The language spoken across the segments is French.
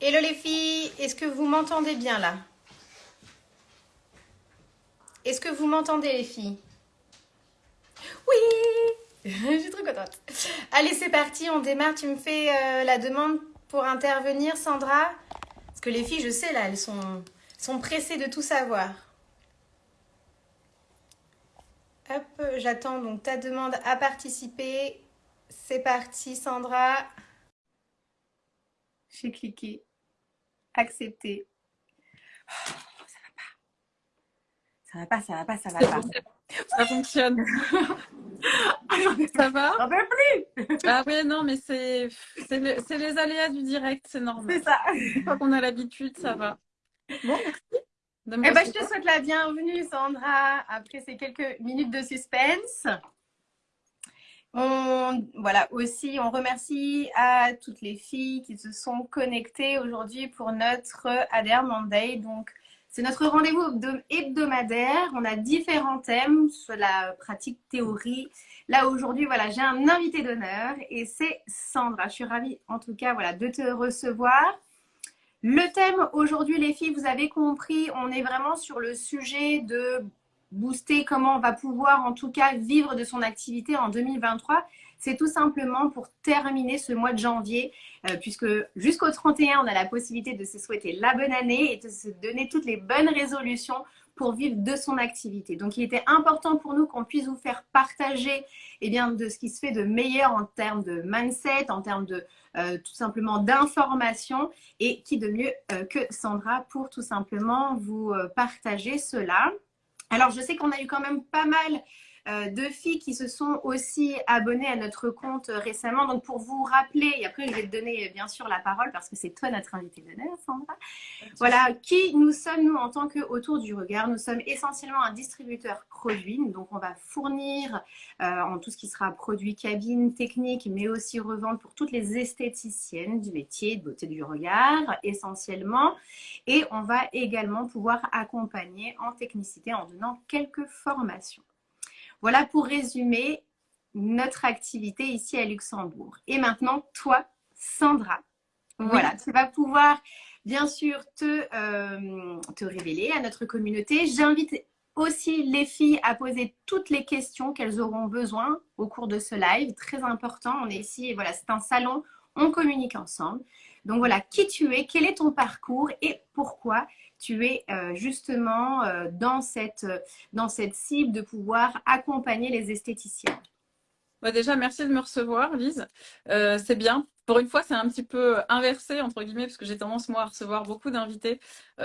Hello les filles, est-ce que vous m'entendez bien là? Est-ce que vous m'entendez les filles? Oui Je suis trop contente. Allez, c'est parti, on démarre. Tu me fais euh, la demande pour intervenir, Sandra? Parce que les filles, je sais, là, elles sont, sont pressées de tout savoir. Hop, j'attends donc ta demande à participer. C'est parti, Sandra. J'ai cliqué. Accepter. Oh, ça va pas. Ça va pas, ça va pas, ça va pas. Ça fonctionne. ça va J'en peux plus Ah ouais, non, mais c'est le, les aléas du direct, c'est normal. C'est ça. Une fois qu'on a l'habitude, ça va. Bon, merci. Eh ben, je te souhaite la bienvenue, Sandra, après ces quelques minutes de suspense. On, voilà, aussi, on remercie à toutes les filles qui se sont connectées aujourd'hui pour notre Adair Monday. Donc, c'est notre rendez-vous hebdomadaire. On a différents thèmes sur la pratique théorie. Là, aujourd'hui, voilà, j'ai un invité d'honneur et c'est Sandra. Je suis ravie, en tout cas, voilà, de te recevoir. Le thème aujourd'hui, les filles, vous avez compris, on est vraiment sur le sujet de booster comment on va pouvoir en tout cas vivre de son activité en 2023. C'est tout simplement pour terminer ce mois de janvier, euh, puisque jusqu'au 31, on a la possibilité de se souhaiter la bonne année et de se donner toutes les bonnes résolutions pour vivre de son activité. Donc, il était important pour nous qu'on puisse vous faire partager eh bien, de ce qui se fait de meilleur en termes de mindset, en termes de euh, tout simplement d'information et qui de mieux euh, que Sandra pour tout simplement vous partager cela. Alors, je sais qu'on a eu quand même pas mal euh, deux filles qui se sont aussi abonnées à notre compte récemment. Donc, pour vous rappeler, et après, je vais te donner bien sûr la parole parce que c'est toi notre invitée d'honneur, Sandra. Voilà, qui nous sommes, nous, en tant que Autour du Regard? Nous sommes essentiellement un distributeur produit. Donc, on va fournir euh, en tout ce qui sera produit cabine, technique, mais aussi revente pour toutes les esthéticiennes du métier de beauté du regard, essentiellement. Et on va également pouvoir accompagner en technicité en donnant quelques formations. Voilà pour résumer notre activité ici à Luxembourg. Et maintenant, toi, Sandra, voilà, tu vas pouvoir bien sûr te, euh, te révéler à notre communauté. J'invite aussi les filles à poser toutes les questions qu'elles auront besoin au cours de ce live. Très important, on est ici, voilà, c'est un salon, on communique ensemble. Donc voilà, qui tu es, quel est ton parcours et pourquoi tu es euh, justement euh, dans, cette, dans cette cible de pouvoir accompagner les esthéticiens bah, Déjà, merci de me recevoir, Lise. Euh, c'est bien. Pour une fois, c'est un petit peu inversé, entre guillemets, parce que j'ai tendance, moi, à recevoir beaucoup d'invités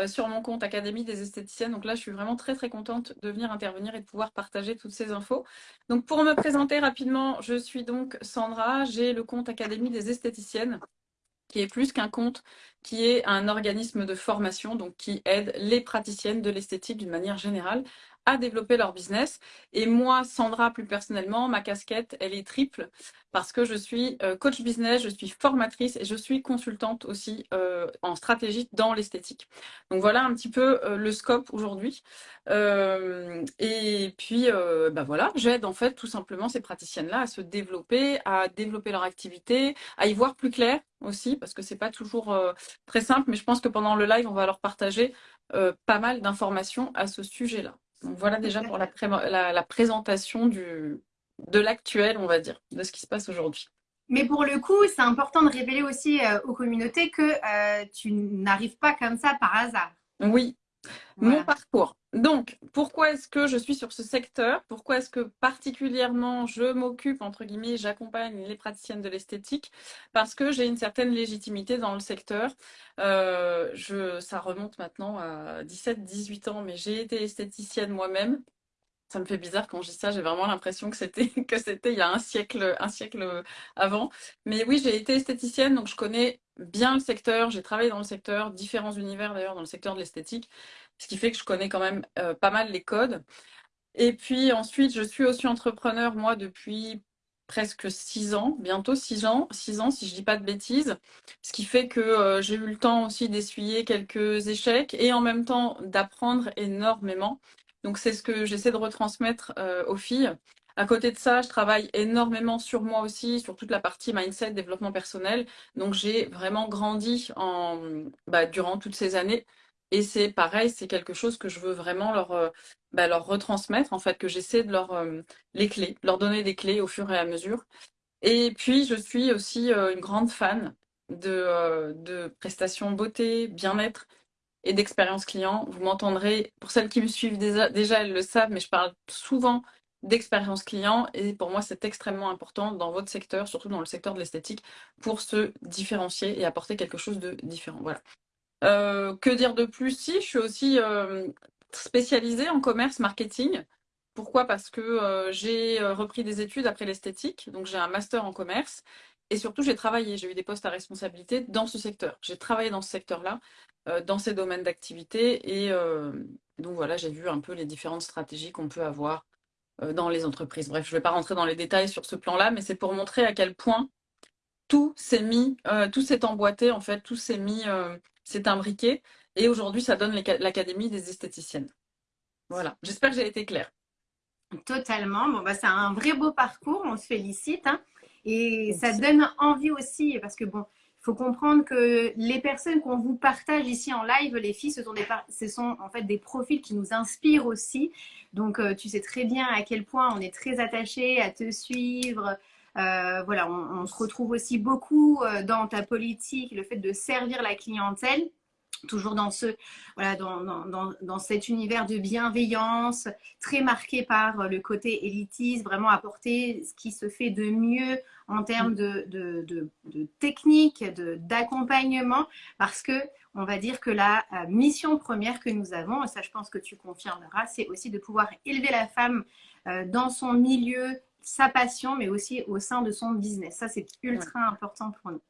sur mon compte Académie des esthéticiennes. Donc là, je suis vraiment très, très contente de venir intervenir et de pouvoir partager toutes ces infos. Donc, pour me présenter rapidement, je suis donc Sandra. J'ai le compte Académie des esthéticiennes qui est plus qu'un compte, qui est un organisme de formation, donc qui aide les praticiennes de l'esthétique d'une manière générale à développer leur business. Et moi, Sandra, plus personnellement, ma casquette, elle est triple parce que je suis euh, coach business, je suis formatrice et je suis consultante aussi euh, en stratégie dans l'esthétique. Donc voilà un petit peu euh, le scope aujourd'hui. et puis, bah voilà, j'aide en fait tout simplement ces praticiennes-là à se développer, à développer leur activité, à y voir plus clair aussi parce que c'est pas toujours très simple, mais je pense que pendant le live, on va leur partager pas mal d'informations à ce sujet-là. Donc voilà déjà pour la, la, présentation du, de l'actuel, on va dire, de ce qui se passe aujourd'hui. Mais pour le coup, c'est important de révéler aussi euh, aux communautés que euh, tu n'arrives pas comme ça par hasard. Oui, mon parcours. Donc, pourquoi est-ce que je suis sur ce secteur? Pourquoi est-ce que particulièrement je m'occupe, entre guillemets, j'accompagne les praticiennes de l'esthétique? Parce que j'ai une certaine légitimité dans le secteur. Euh, je, ça remonte maintenant à 17-18 ans, mais j'ai été esthéticienne moi-même. Ça me fait bizarre quand je dis ça, j'ai vraiment l'impression que c'était que c'était il y a un siècle, un siècle avant. Mais oui, j'ai été esthéticienne, donc je connais bien le secteur, j'ai travaillé dans le secteur, différents univers d'ailleurs dans le secteur de l'esthétique ce qui fait que je connais quand même euh, pas mal les codes. Et puis ensuite, je suis aussi entrepreneur, moi, depuis presque six ans, bientôt six ans, six ans si je dis pas de bêtises, ce qui fait que euh, j'ai eu le temps aussi d'essuyer quelques échecs et en même temps d'apprendre énormément. Donc c'est ce que j'essaie de retransmettre euh, aux filles À côté de ça, je travaille énormément sur moi aussi, sur toute la partie mindset, développement personnel. Donc, j'ai vraiment grandi bah, durant toutes ces années. Et c'est pareil, c'est quelque chose que je veux vraiment leur, euh, bah, retransmettre, en fait, que j'essaie de leur euh, les clés, leur donner des clés au fur et à mesure. Et puis, je suis aussi une grande fan de prestations beauté, bien-être et d'expérience client. Vous m'entendrez, pour celles qui me suivent déjà, elles le savent, mais je parle souvent d'expérience client et pour moi c'est extrêmement important dans votre secteur, surtout dans le secteur de l'esthétique, pour se différencier et apporter quelque chose de différent. Voilà. Euh, que dire de plus? Si, je suis aussi euh, spécialisée en commerce marketing. Pourquoi? Parce que euh, j'ai repris des études après l'esthétique, donc j'ai un master en commerce. Et surtout, j'ai travaillé, j'ai eu des postes à responsabilité dans ce secteur. J'ai travaillé dans ce secteur-là, dans ces domaines d'activité. Et donc voilà, j'ai vu un peu les différentes stratégies qu'on peut avoir dans les entreprises. Bref, je ne vais pas rentrer dans les détails sur ce plan-là, mais c'est pour montrer à quel point tout s'est mis, tout s'est emboîté, en fait, tout s'est mis c'est imbriqué. Et aujourd'hui, ça donne l'Académie des esthéticiennes. Voilà, j'espère que j'ai été claire. Totalement. Bon, bah, c'est un vrai beau parcours, on se félicite. Hein. Et ça donne envie aussi, parce que bon, il faut comprendre que les personnes qu'on vous partage ici en live, les filles, ce sont, des, ce sont en fait des profils qui nous inspirent aussi. Donc, euh, tu sais très bien à quel point on est très attaché à te suivre, euh, voilà, on, se retrouve aussi beaucoup euh, dans ta politique, le fait de servir la clientèle toujours dans ce voilà dans, dans, dans, cet univers de bienveillance très marqué par le côté élitiste vraiment apporter ce qui se fait de mieux en termes de, de, de, de technique d'accompagnement parce que on va dire que la euh, mission première que nous avons et ça je pense que tu confirmeras c'est aussi de pouvoir élever la femme dans son milieu sa passion, mais aussi au sein de son business. Ça, c'est ultra important pour nous.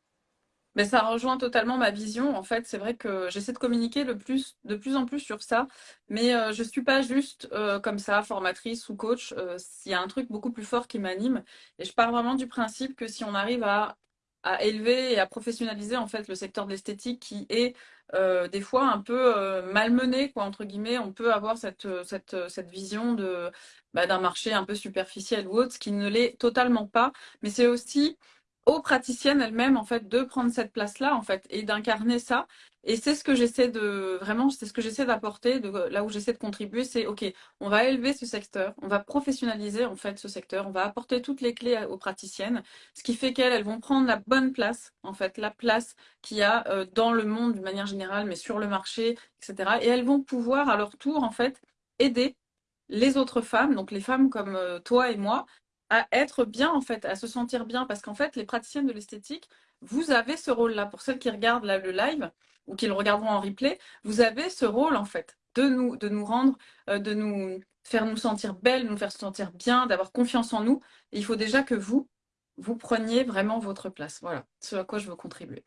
Mais ça rejoint totalement ma vision. En fait, c'est vrai que j'essaie de communiquer le plus, de plus en plus sur ça. Mais euh, je ne suis pas juste euh, comme ça, formatrice ou coach. Euh, il y a un truc beaucoup plus fort qui m'anime. Et je pars vraiment du principe que si on arrive à, à, élever et à professionnaliser en fait le secteur de l'esthétique qui est des fois un peu malmené, quoi, entre guillemets, on peut avoir cette, cette, cette vision de bah, d'un marché un peu superficiel ou autre, ce qui ne l'est totalement pas. Mais c'est aussi aux praticiennes elles-mêmes en fait de prendre cette place-là en fait et d'incarner ça. Et c'est ce que j'essaie de vraiment, c'est ce que j'essaie d'apporter, là où j'essaie de contribuer, c'est ok, on va élever ce secteur, on va professionnaliser en fait ce secteur, on va apporter toutes les clés aux praticiennes, ce qui fait qu'elles elles vont prendre la bonne place en fait, la place qu'il y a euh, dans le monde d'une manière générale, mais sur le marché, etc. Et elles vont pouvoir à leur tour en fait aider les autres femmes, donc les femmes comme euh, toi et moi, à être bien en fait, à se sentir bien. Parce qu'en fait, les praticiennes de l'esthétique, vous avez ce rôle-là. Pour celles qui regardent le live ou qui le regarderont en replay, vous avez ce rôle en fait de nous, de nous rendre, euh, de nous faire nous sentir belles, nous faire sentir bien, d'avoir confiance en nous. Il faut déjà que vous, vous preniez vraiment votre place. Voilà, ce à quoi je veux contribuer.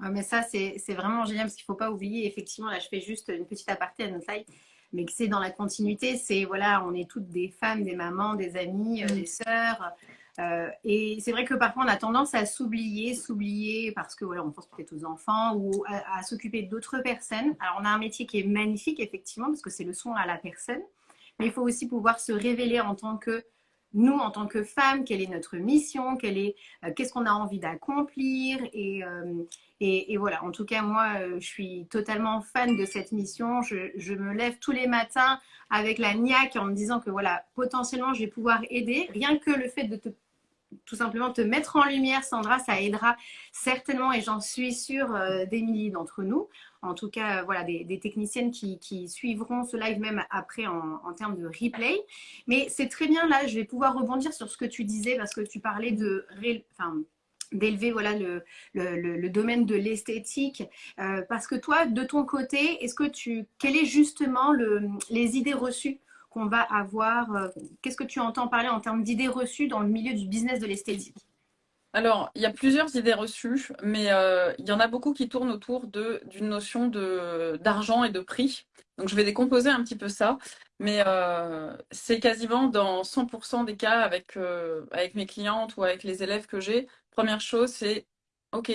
mais ça, c'est vraiment génial parce qu'il ne faut pas oublier, effectivement, là, je fais juste une petite aparté à notre live mais que c'est dans la continuité. C'est voilà, on est toutes des femmes, des mamans, des amies, euh, des sœurs. Euh, et c'est vrai que parfois on a tendance à s'oublier, s'oublier parce que voilà, on pense peut-être aux enfants ou à, s'occuper d'autres personnes. Alors on a un métier qui est magnifique effectivement parce que c'est le soin à la personne, mais il faut aussi pouvoir se révéler en tant que nous, en tant que femmes, quelle est notre mission, euh, qu'est-ce qu'on a envie d'accomplir. Et, et, voilà, en tout cas, moi, euh, je suis totalement fan de cette mission. Je, me lève tous les matins avec la niaque en me disant que voilà, potentiellement, je vais pouvoir aider. Rien que le fait de te, tout simplement te mettre en lumière, Sandra, ça aidera certainement, et j'en suis sûre, euh, des milliers d'entre nous. En tout cas, euh, voilà, des, techniciennes qui, suivront ce live même après en, en termes de replay. Mais c'est très bien là, je vais pouvoir rebondir sur ce que tu disais parce que tu parlais de... Enfin, d'élever voilà le, domaine de l'esthétique euh, parce que toi de ton côté est-ce que tu quelles est justement le, les idées reçues qu'on va avoir euh, qu'est-ce que tu entends parler en termes d'idées reçues dans le milieu du business de l'esthétique? Alors, il y a plusieurs idées reçues, mais euh, il y en a beaucoup qui tournent autour d'une notion d'argent et de prix. Donc, je vais décomposer un petit peu ça, mais c'est quasiment dans 100% des cas avec, avec mes clientes ou avec les élèves que j'ai, Première chose, c'est OK,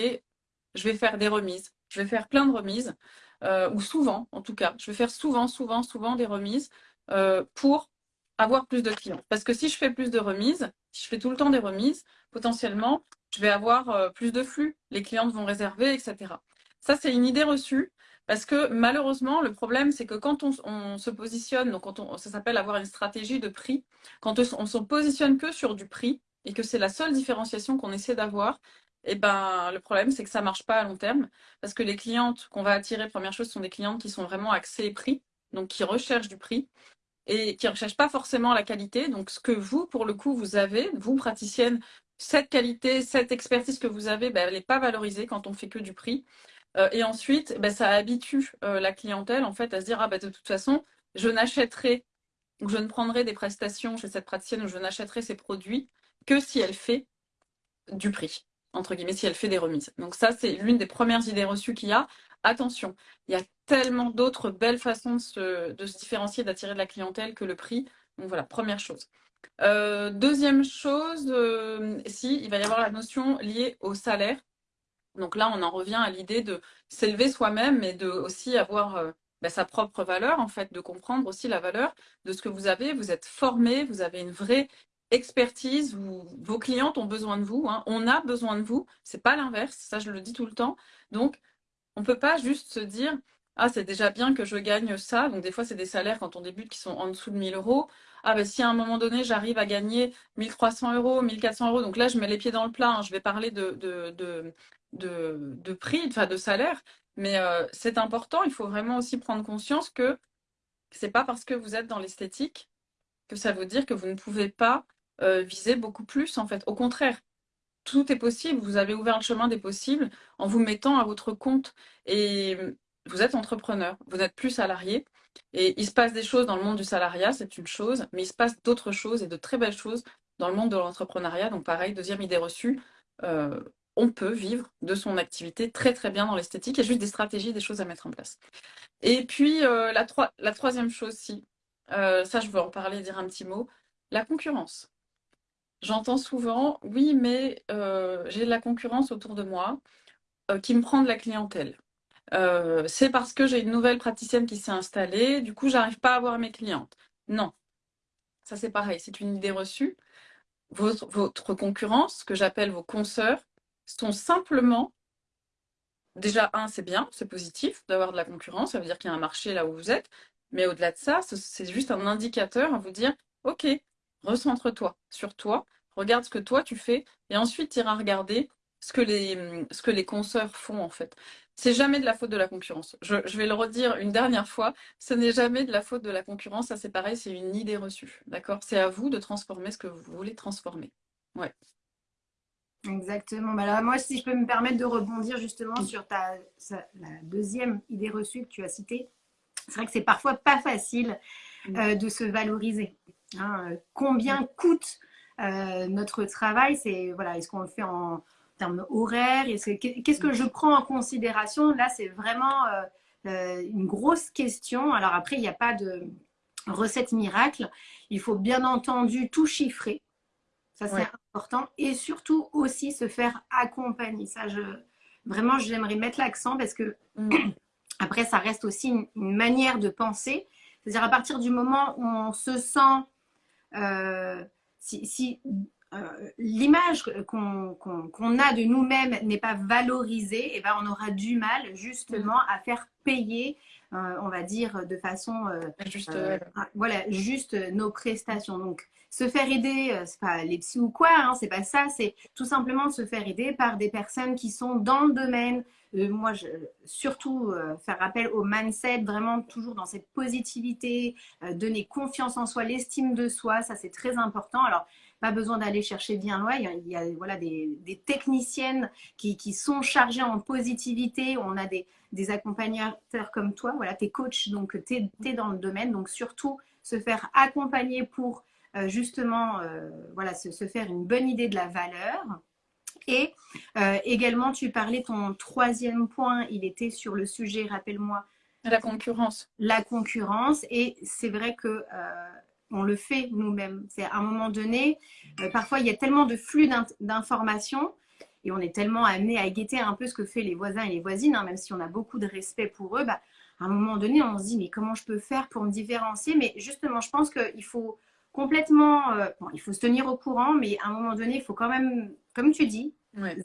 je vais faire des remises. Je vais faire plein de remises, euh, ou souvent en tout cas. Je vais faire souvent, souvent, souvent des remises euh, pour avoir plus de clients. Parce que si je fais plus de remises, si je fais tout le temps des remises, potentiellement, je vais avoir euh, plus de flux. Les clientes vont réserver, etc. Ça, c'est une idée reçue. Parce que malheureusement, le problème, c'est que quand on, se positionne, donc quand on, ça s'appelle avoir une stratégie de prix, quand on, se positionne que sur du prix et que c'est la seule différenciation qu'on essaie d'avoir, eh ben, le problème, c'est que ça ne marche pas à long terme. Parce que les clientes qu'on va attirer, première chose, sont des clientes qui sont vraiment axées prix, donc qui recherchent du prix et qui ne recherchent pas forcément la qualité. Donc, ce que vous, pour le coup, vous avez, vous, praticienne, cette qualité, cette expertise que vous avez, ben, elle n'est pas valorisée quand on fait que du prix. Euh, et ensuite, ben, ça habitue euh, la clientèle en fait à se dire ah ben, de toute façon, je n'achèterai ou je ne prendrai des prestations chez cette praticienne ou je n'achèterai ces produits que si elle fait du prix entre guillemets si elle fait des remises. Donc ça c'est l'une des premières idées reçues qu'il y a. Attention, il y a tellement d'autres belles façons de se, différencier, d'attirer de la clientèle que le prix. Donc voilà, première chose. Euh, deuxième chose, euh, si, il va y avoir la notion liée au salaire. Donc là, on en revient à l'idée de s'élever soi-même, mais de aussi avoir euh, bah, sa propre valeur, en fait, de comprendre aussi la valeur de ce que vous avez. Vous êtes formé, vous avez une vraie expertise, vos clientes ont besoin de vous, hein. on a besoin de vous, c'est pas l'inverse, ça je le dis tout le temps. Donc, on peut pas juste se dire, ah, c'est déjà bien que je gagne ça. Donc, des fois, c'est des salaires quand on débute qui sont en dessous de 1000 euros. Ah, ben, si à un moment donné, j'arrive à gagner 1300 euros, 1400 euros, donc là, je mets les pieds dans le plat. Hein. je vais parler de, prix, enfin, de salaire. Mais euh, c'est important. Il faut vraiment aussi prendre conscience que c'est pas parce que vous êtes dans l'esthétique que ça veut dire que vous ne pouvez pas euh, viser beaucoup plus, en fait. Au contraire, tout est possible. Vous avez ouvert le chemin des possibles en vous mettant à votre compte. Et vous êtes entrepreneur, vous n'êtes plus salarié. Et il se passe des choses dans le monde du salariat, c'est une chose, mais il se passe d'autres choses et de très belles choses dans le monde de l'entrepreneuriat. Donc pareil, deuxième idée reçue, euh, on peut vivre de son activité très très bien dans l'esthétique. Il y a juste des stratégies, des choses à mettre en place. Et puis euh, la, troisième chose, si, euh, ça je veux en parler, dire un petit mot, la concurrence. J'entends souvent, oui, mais j'ai de la concurrence autour de moi qui me prend de la clientèle. Euh, c'est parce que j'ai une nouvelle praticienne qui s'est installée, du coup, j'arrive pas à avoir mes clientes. Non, ça c'est pareil, c'est une idée reçue. Votre, votre concurrence, que j'appelle vos consoeurs, sont simplement, déjà, un, c'est bien, c'est positif d'avoir de la concurrence, ça veut dire qu'il y a un marché là où vous êtes, mais au-delà de ça, c'est juste un indicateur à vous dire, ok, recentre-toi sur toi, regarde ce que toi tu fais, et ensuite tu iras regarder ce que les, ce que les consoeurs font en fait. C'est jamais de la faute de la concurrence. Je, vais le redire une dernière fois, ce n'est jamais de la faute de la concurrence, ça c'est pareil, c'est une idée reçue. D'accord? C'est à vous de transformer ce que vous voulez transformer. Ouais. Exactement. Bah alors, moi, si je peux me permettre de rebondir justement sur ta, la deuxième idée reçue que tu as citée, c'est vrai que c'est parfois pas facile mm. euh, de se valoriser. Hein. combien mm. coûte euh, notre travail? C'est voilà, est-ce qu'on le fait en, termes horaires Qu'est-ce que je prends en considération? Là, c'est vraiment euh, euh, une grosse question. Alors après, il n'y a pas de recette miracle. Il faut bien entendu tout chiffrer. Ça, c'est important. Et surtout aussi se faire accompagner. Ça, je, vraiment, j'aimerais mettre l'accent parce que mm. après, ça reste aussi une, manière de penser. C'est-à-dire à partir du moment où on se sent... Euh, si, euh, l'image qu'on a de nous-mêmes n'est pas valorisée, et eh ben on aura du mal justement mm. à faire payer, euh, on va dire de façon euh, juste, ah, voilà, juste nos prestations. Donc se faire aider, c'est pas les psy ou quoi, hein, c'est pas ça, c'est tout simplement se faire aider par des personnes qui sont dans le domaine. moi, je, surtout faire appel au mindset, vraiment toujours dans cette positivité, donner confiance en soi, l'estime de soi, ça c'est très important. Alors pas besoin d'aller chercher bien loin. Il y a, voilà, des, techniciennes qui, sont chargées en positivité. On a des, des accompagnateurs comme toi. Voilà, tu es coach, donc tu es, dans le domaine. Donc surtout, se faire accompagner pour euh, justement euh, voilà, se, faire une bonne idée de la valeur. Et euh, également, tu parlais, ton troisième point, il était sur le sujet, rappelle-moi. La concurrence. La concurrence. Et c'est vrai que on le fait nous-mêmes. C'est à un moment donné, euh, parfois il y a tellement de flux d'informations et on est tellement amené à guetter un peu ce que fait les voisins et les voisines, hein, même si on a beaucoup de respect pour eux. Bah, à un moment donné, on se dit mais comment je peux faire pour me différencier? Mais justement, je pense qu'il faut complètement. Euh, bon, il faut se tenir au courant, mais à un moment donné, il faut quand même, comme tu dis,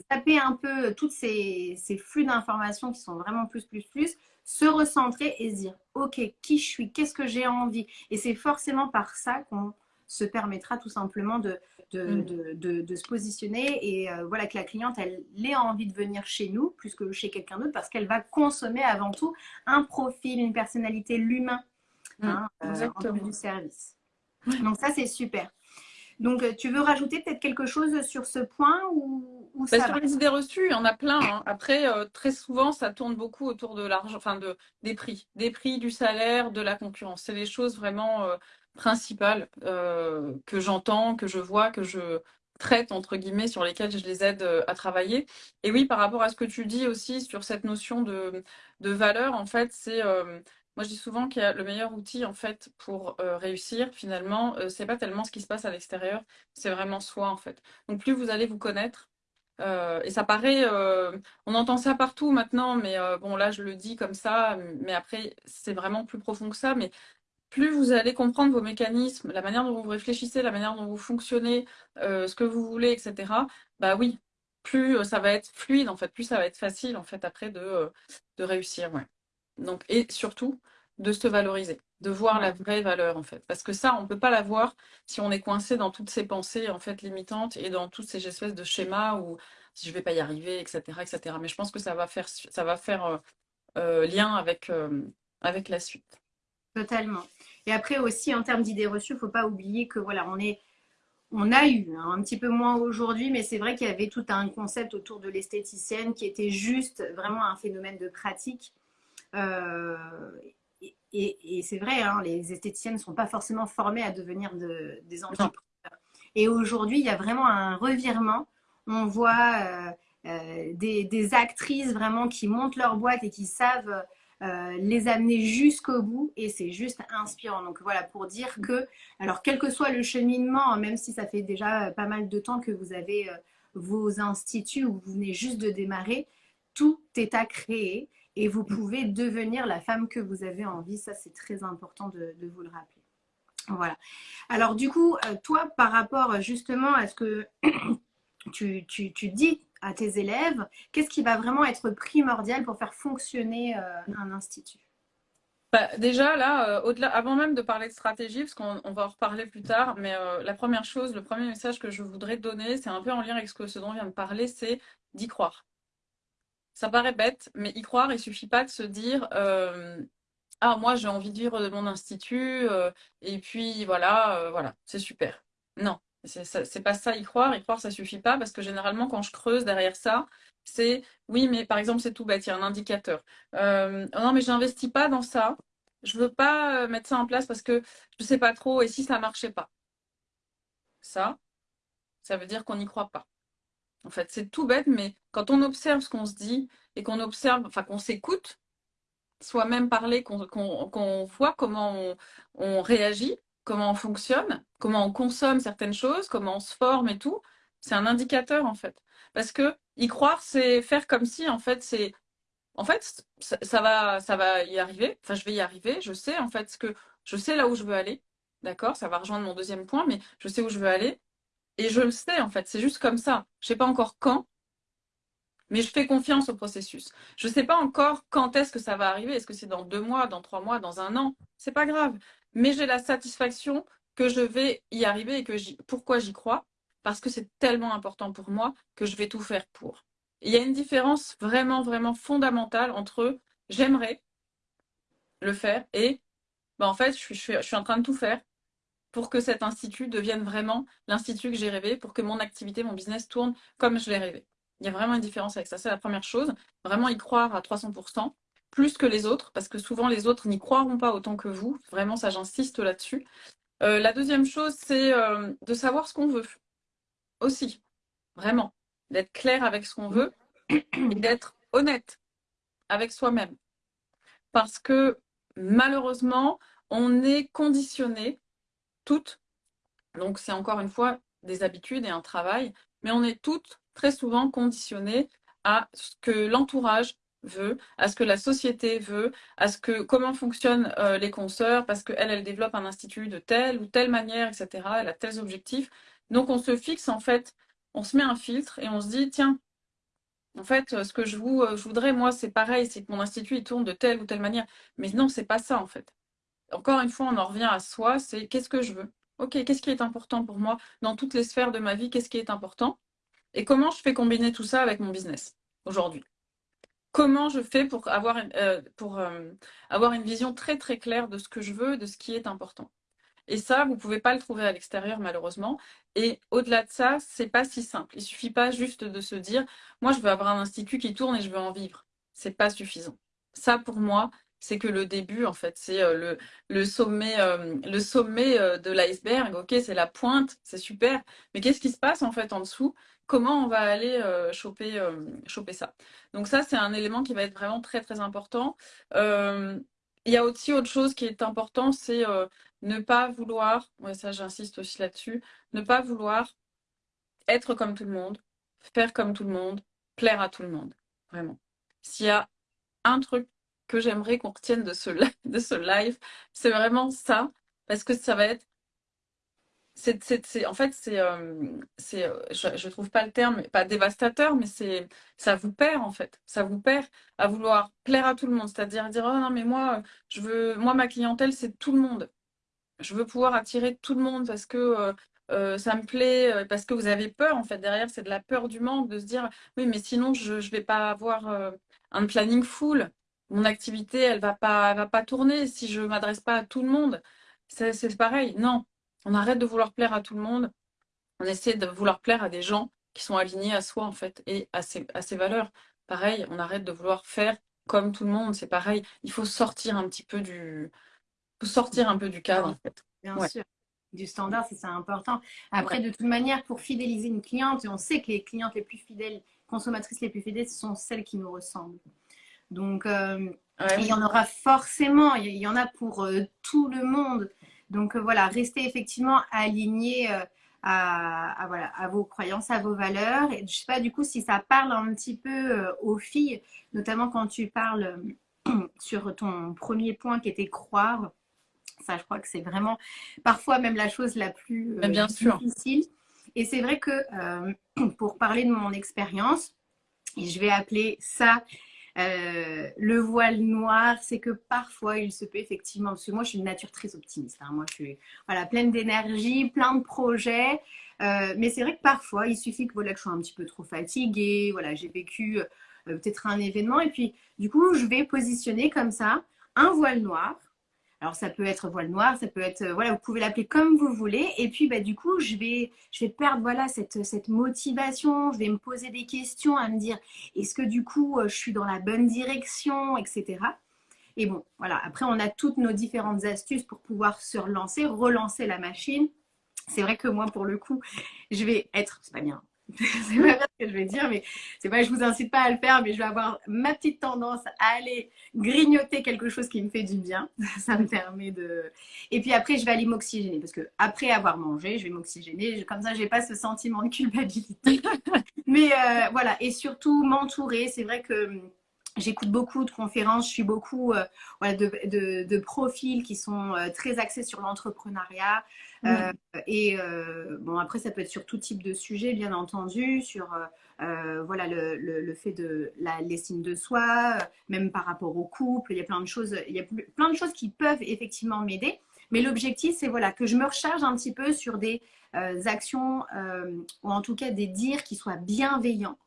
taper un peu tous ces, ces flux d'informations qui sont vraiment plus, plus, plus, se recentrer et se dire Ok, qui je suis Qu'est-ce que j'ai envie Et c'est forcément par ça qu'on se permettra tout simplement de, de, mm. de, de, se positionner et euh, voilà que la cliente, elle, ait envie de venir chez nous plus que chez quelqu'un d'autre parce qu'elle va consommer avant tout un profil, une personnalité, l'humain mm. hein, euh, du service. Donc ça, c'est super. Donc, euh, tu veux rajouter peut-être quelque chose sur ce point ou, ou bah, Sur les idées reçues, il y en a plein. Hein. Après, très souvent, ça tourne beaucoup autour de l'argent, enfin de, des prix, des prix, du salaire, de la concurrence. C'est les choses vraiment principales euh, que j'entends, que je vois, que je traite, entre guillemets, sur lesquelles je les aide euh, à travailler. Et oui, par rapport à ce que tu dis aussi sur cette notion de, de valeur, en fait, c'est... Euh, moi, je dis souvent qu'il y a le meilleur outil, en fait, pour réussir, finalement, c'est pas tellement ce qui se passe à l'extérieur, c'est vraiment soi, en fait. Donc, plus vous allez vous connaître, et ça paraît, on entend ça partout maintenant, mais bon là je le dis comme ça, mais après c'est vraiment plus profond que ça. Mais plus vous allez comprendre vos mécanismes, la manière dont vous réfléchissez, la manière dont vous fonctionnez, euh, ce que vous voulez, etc., bah oui, plus euh, ça va être fluide, en fait, plus ça va être facile, en fait, après de, euh, réussir. Donc, et surtout, de se valoriser, de voir la vraie valeur, en fait. Parce que ça, on ne peut pas la voir si on est coincé dans toutes ces pensées, en fait, limitantes et dans toutes ces espèces de schémas où si je ne vais pas y arriver, etc., etc. Mais je pense que ça va faire, ça va faire lien avec, avec la suite. Totalement. Et après aussi, en termes d'idées reçues, il ne faut pas oublier que voilà, on est, on a eu hein, un petit peu moins aujourd'hui, mais c'est vrai qu'il y avait tout un concept autour de l'esthéticienne qui était juste vraiment un phénomène de pratique. Euh, et, c'est vrai, hein, les esthéticiennes ne sont pas forcément formées à devenir des entrepreneurs. Et aujourd'hui, il y a vraiment un revirement. On voit euh, euh, des, des, actrices vraiment qui montent leur boîte et qui savent euh, les amener jusqu'au bout et c'est juste inspirant. Donc voilà, pour dire que, alors quel que soit le cheminement, hein, même si ça fait déjà pas mal de temps que vous avez vos instituts ou vous venez juste de démarrer, tout est à créer et vous pouvez devenir la femme que vous avez envie. Ça, c'est très important de, vous le rappeler. Voilà. Alors du coup, euh, toi, par rapport justement à ce que tu, tu, tu dis à tes élèves Qu'est-ce qui va vraiment être primordial pour faire fonctionner euh, un institut? Bah, déjà, là, euh, au-delà, avant même de parler de stratégie, parce qu'on va en reparler plus tard, mais euh, la première chose, le premier message que je voudrais donner, c'est un peu en lien avec ce, que, ce dont on vient de parler, c'est d'y croire. Ça paraît bête, mais y croire, il suffit pas de se dire Ah, moi, j'ai envie de vivre de mon institut, et puis voilà, voilà, c'est super. Non, c'est pas ça, y croire. Y croire, ça suffit pas parce que généralement, quand je creuse derrière ça, c'est oui, mais par exemple, c'est tout bête, il y a un indicateur. Euh, non, mais je n'investis pas dans ça. Je veux pas euh, mettre ça en place parce que je sais pas trop et si ça marchait pas? Ça, ça veut dire qu'on n'y croit pas. En fait, c'est tout bête, mais quand on observe ce qu'on se dit et qu'on observe, enfin qu'on s'écoute, soi-même parler, qu'on voit comment on réagit, comment on fonctionne, comment on consomme certaines choses, comment on se forme et tout, c'est un indicateur en fait. Parce que y croire, c'est faire comme si en fait ça, va ça va y arriver. Enfin, je vais y arriver. Je sais en fait ce que je sais là où je veux aller. D'accord, ça va rejoindre mon deuxième point, mais je sais où je veux aller et je le sais en fait. C'est juste comme ça. Je sais pas encore quand, mais je fais confiance au processus. Je ne sais pas encore quand est-ce que ça va arriver. Est-ce que c'est dans deux mois, dans trois mois, dans un an? C'est pas grave mais j'ai la satisfaction que je vais y arriver et que pourquoi j'y crois? Parce que c'est tellement important pour moi que je vais tout faire pour. il y a une différence vraiment, vraiment fondamentale entre j'aimerais le faire et ben en fait, je suis, je suis en train de tout faire pour que cet institut devienne vraiment l'institut que j'ai rêvé, pour que mon activité, mon business tourne comme je l'ai rêvé. Il y a vraiment une différence avec ça. C'est la première chose. Vraiment y croire à 300% plus que les autres, parce que souvent les autres n'y croiront pas autant que vous. Vraiment, ça, j'insiste là-dessus. Euh, la deuxième chose, c'est euh, de savoir ce qu'on veut. Aussi, vraiment, d'être clair avec ce qu'on veut et d'être honnête avec soi-même. Parce que malheureusement, on est conditionné toutes, donc c'est encore une fois des habitudes et un travail, mais on est toutes très souvent conditionnées à ce que l'entourage veut, à ce que la société veut, à ce que comment fonctionnent euh, les consoeurs, parce qu'elle, elle développe un institut de telle ou telle manière, etc. Elle a tels objectifs. Donc on se fixe en fait, on se met un filtre et on se dit tiens, en fait, ce que je, je voudrais, moi, c'est pareil, c'est que mon institut il tourne de telle ou telle manière. Mais non, c'est pas ça en fait. Encore une fois, on en revient à soi, c'est qu'est-ce que je veux? Ok, qu'est-ce qui est important pour moi dans toutes les sphères de ma vie? Qu'est-ce qui est important? Et comment je fais combiner tout ça avec mon business aujourd'hui? Comment je fais pour, avoir, euh, pour euh, avoir une vision très très claire de ce que je veux, de ce qui est important? Et ça, vous ne pouvez pas le trouver à l'extérieur, malheureusement. Et au-delà de ça, c'est pas si simple. Il suffit pas juste de se dire, moi, je veux avoir un institut qui tourne et je veux en vivre. C'est pas suffisant. Ça, pour moi, c'est que le début, en fait, c'est euh, le, sommet, euh, le sommet euh, de l'iceberg. Ok, c'est la pointe, c'est super. Mais qu'est-ce qui se passe en fait en dessous? Comment on va aller choper, choper ça? Donc ça, c'est un élément qui va être vraiment très très important. Il y a aussi autre chose qui est important, c'est ne pas vouloir, ça j'insiste aussi là-dessus, ne pas vouloir être comme tout le monde, faire comme tout le monde, plaire à tout le monde. Vraiment. S'il y a un truc que j'aimerais qu'on retienne de ce, de ce live, c'est vraiment ça, parce que ça va être en fait, c'est, euh, euh, je, ne trouve pas le terme, pas dévastateur, mais c'est, ça vous perd en fait. Ça vous perd à vouloir plaire à tout le monde, c'est-à-dire dire, oh non mais moi, je veux, moi ma clientèle c'est tout le monde. Je veux pouvoir attirer tout le monde parce que euh, ça me plaît, parce que vous avez peur en fait derrière, c'est de la peur du manque, de se dire, oui mais sinon je, je vais pas avoir un planning full mon activité, elle va pas, va pas tourner si je m'adresse pas à tout le monde. C'est pareil. Non, on arrête de vouloir plaire à tout le monde. On essaie de vouloir plaire à des gens qui sont alignés à soi en fait et à ses, à ses valeurs. Pareil, on arrête de vouloir faire comme tout le monde. C'est pareil. Il faut sortir un petit peu du, faut sortir un peu du cadre en fait. Bien sûr du standard, c'est important. Après, de toute manière, pour fidéliser une cliente, on sait que les clientes les plus fidèles, consommatrices les plus fidèles, ce sont celles qui nous ressemblent. Donc, euh, il y en aura forcément, il y en a pour euh, tout le monde. Donc, euh, voilà, restez effectivement alignés à, voilà, à vos croyances, à vos valeurs. Et je sais pas du coup si ça parle un petit peu aux filles, notamment quand tu parles sur ton premier point qui était croire. Ça, je crois que c'est vraiment parfois même la chose la plus bien difficile. Et c'est vrai que pour parler de mon expérience, et je vais appeler ça euh, le voile noir, c'est que parfois il se peut effectivement, parce que moi je suis une nature très optimiste, hein. moi je suis voilà, pleine d'énergie, plein de projets, euh, mais c'est vrai que parfois il suffit que, voilà, que je sois un petit peu trop fatiguée, voilà, j'ai vécu euh, peut-être un événement, et puis du coup je vais positionner comme ça un voile noir alors ça peut être voile noir, ça peut être, euh, voilà, vous pouvez l'appeler comme vous voulez. Et puis bah, du coup, je vais, je vais perdre voilà, cette, cette motivation, je vais me poser des questions à me dire, est-ce que du coup, euh, je suis dans la bonne direction, etc. Et bon, voilà, après on a toutes nos différentes astuces pour pouvoir se relancer, relancer la machine. C'est vrai que moi, pour le coup, je vais être, c'est pas bien, c'est pas ce que je vais dire, mais c'est pas, je vous incite pas à le faire, mais je vais avoir ma petite tendance à aller grignoter quelque chose qui me fait du bien. Ça me permet de. Et puis après, je vais aller m'oxygéner parce que après avoir mangé, je vais m'oxygéner. Comme ça, j'ai pas ce sentiment de culpabilité. mais euh, voilà, et surtout m'entourer. C'est vrai que J'écoute beaucoup de conférences, je suis beaucoup euh, de, profils qui sont euh, très axés sur l'entrepreneuriat. Euh, et bon, après, ça peut être sur tout type de sujet, bien entendu, sur voilà, le, fait de l'estime de soi, même par rapport au couple. Il y a plein de choses, il y a plein de choses qui peuvent effectivement m'aider. Mais l'objectif, c'est voilà, que je me recharge un petit peu sur des actions ou en tout cas des dires qui soient bienveillants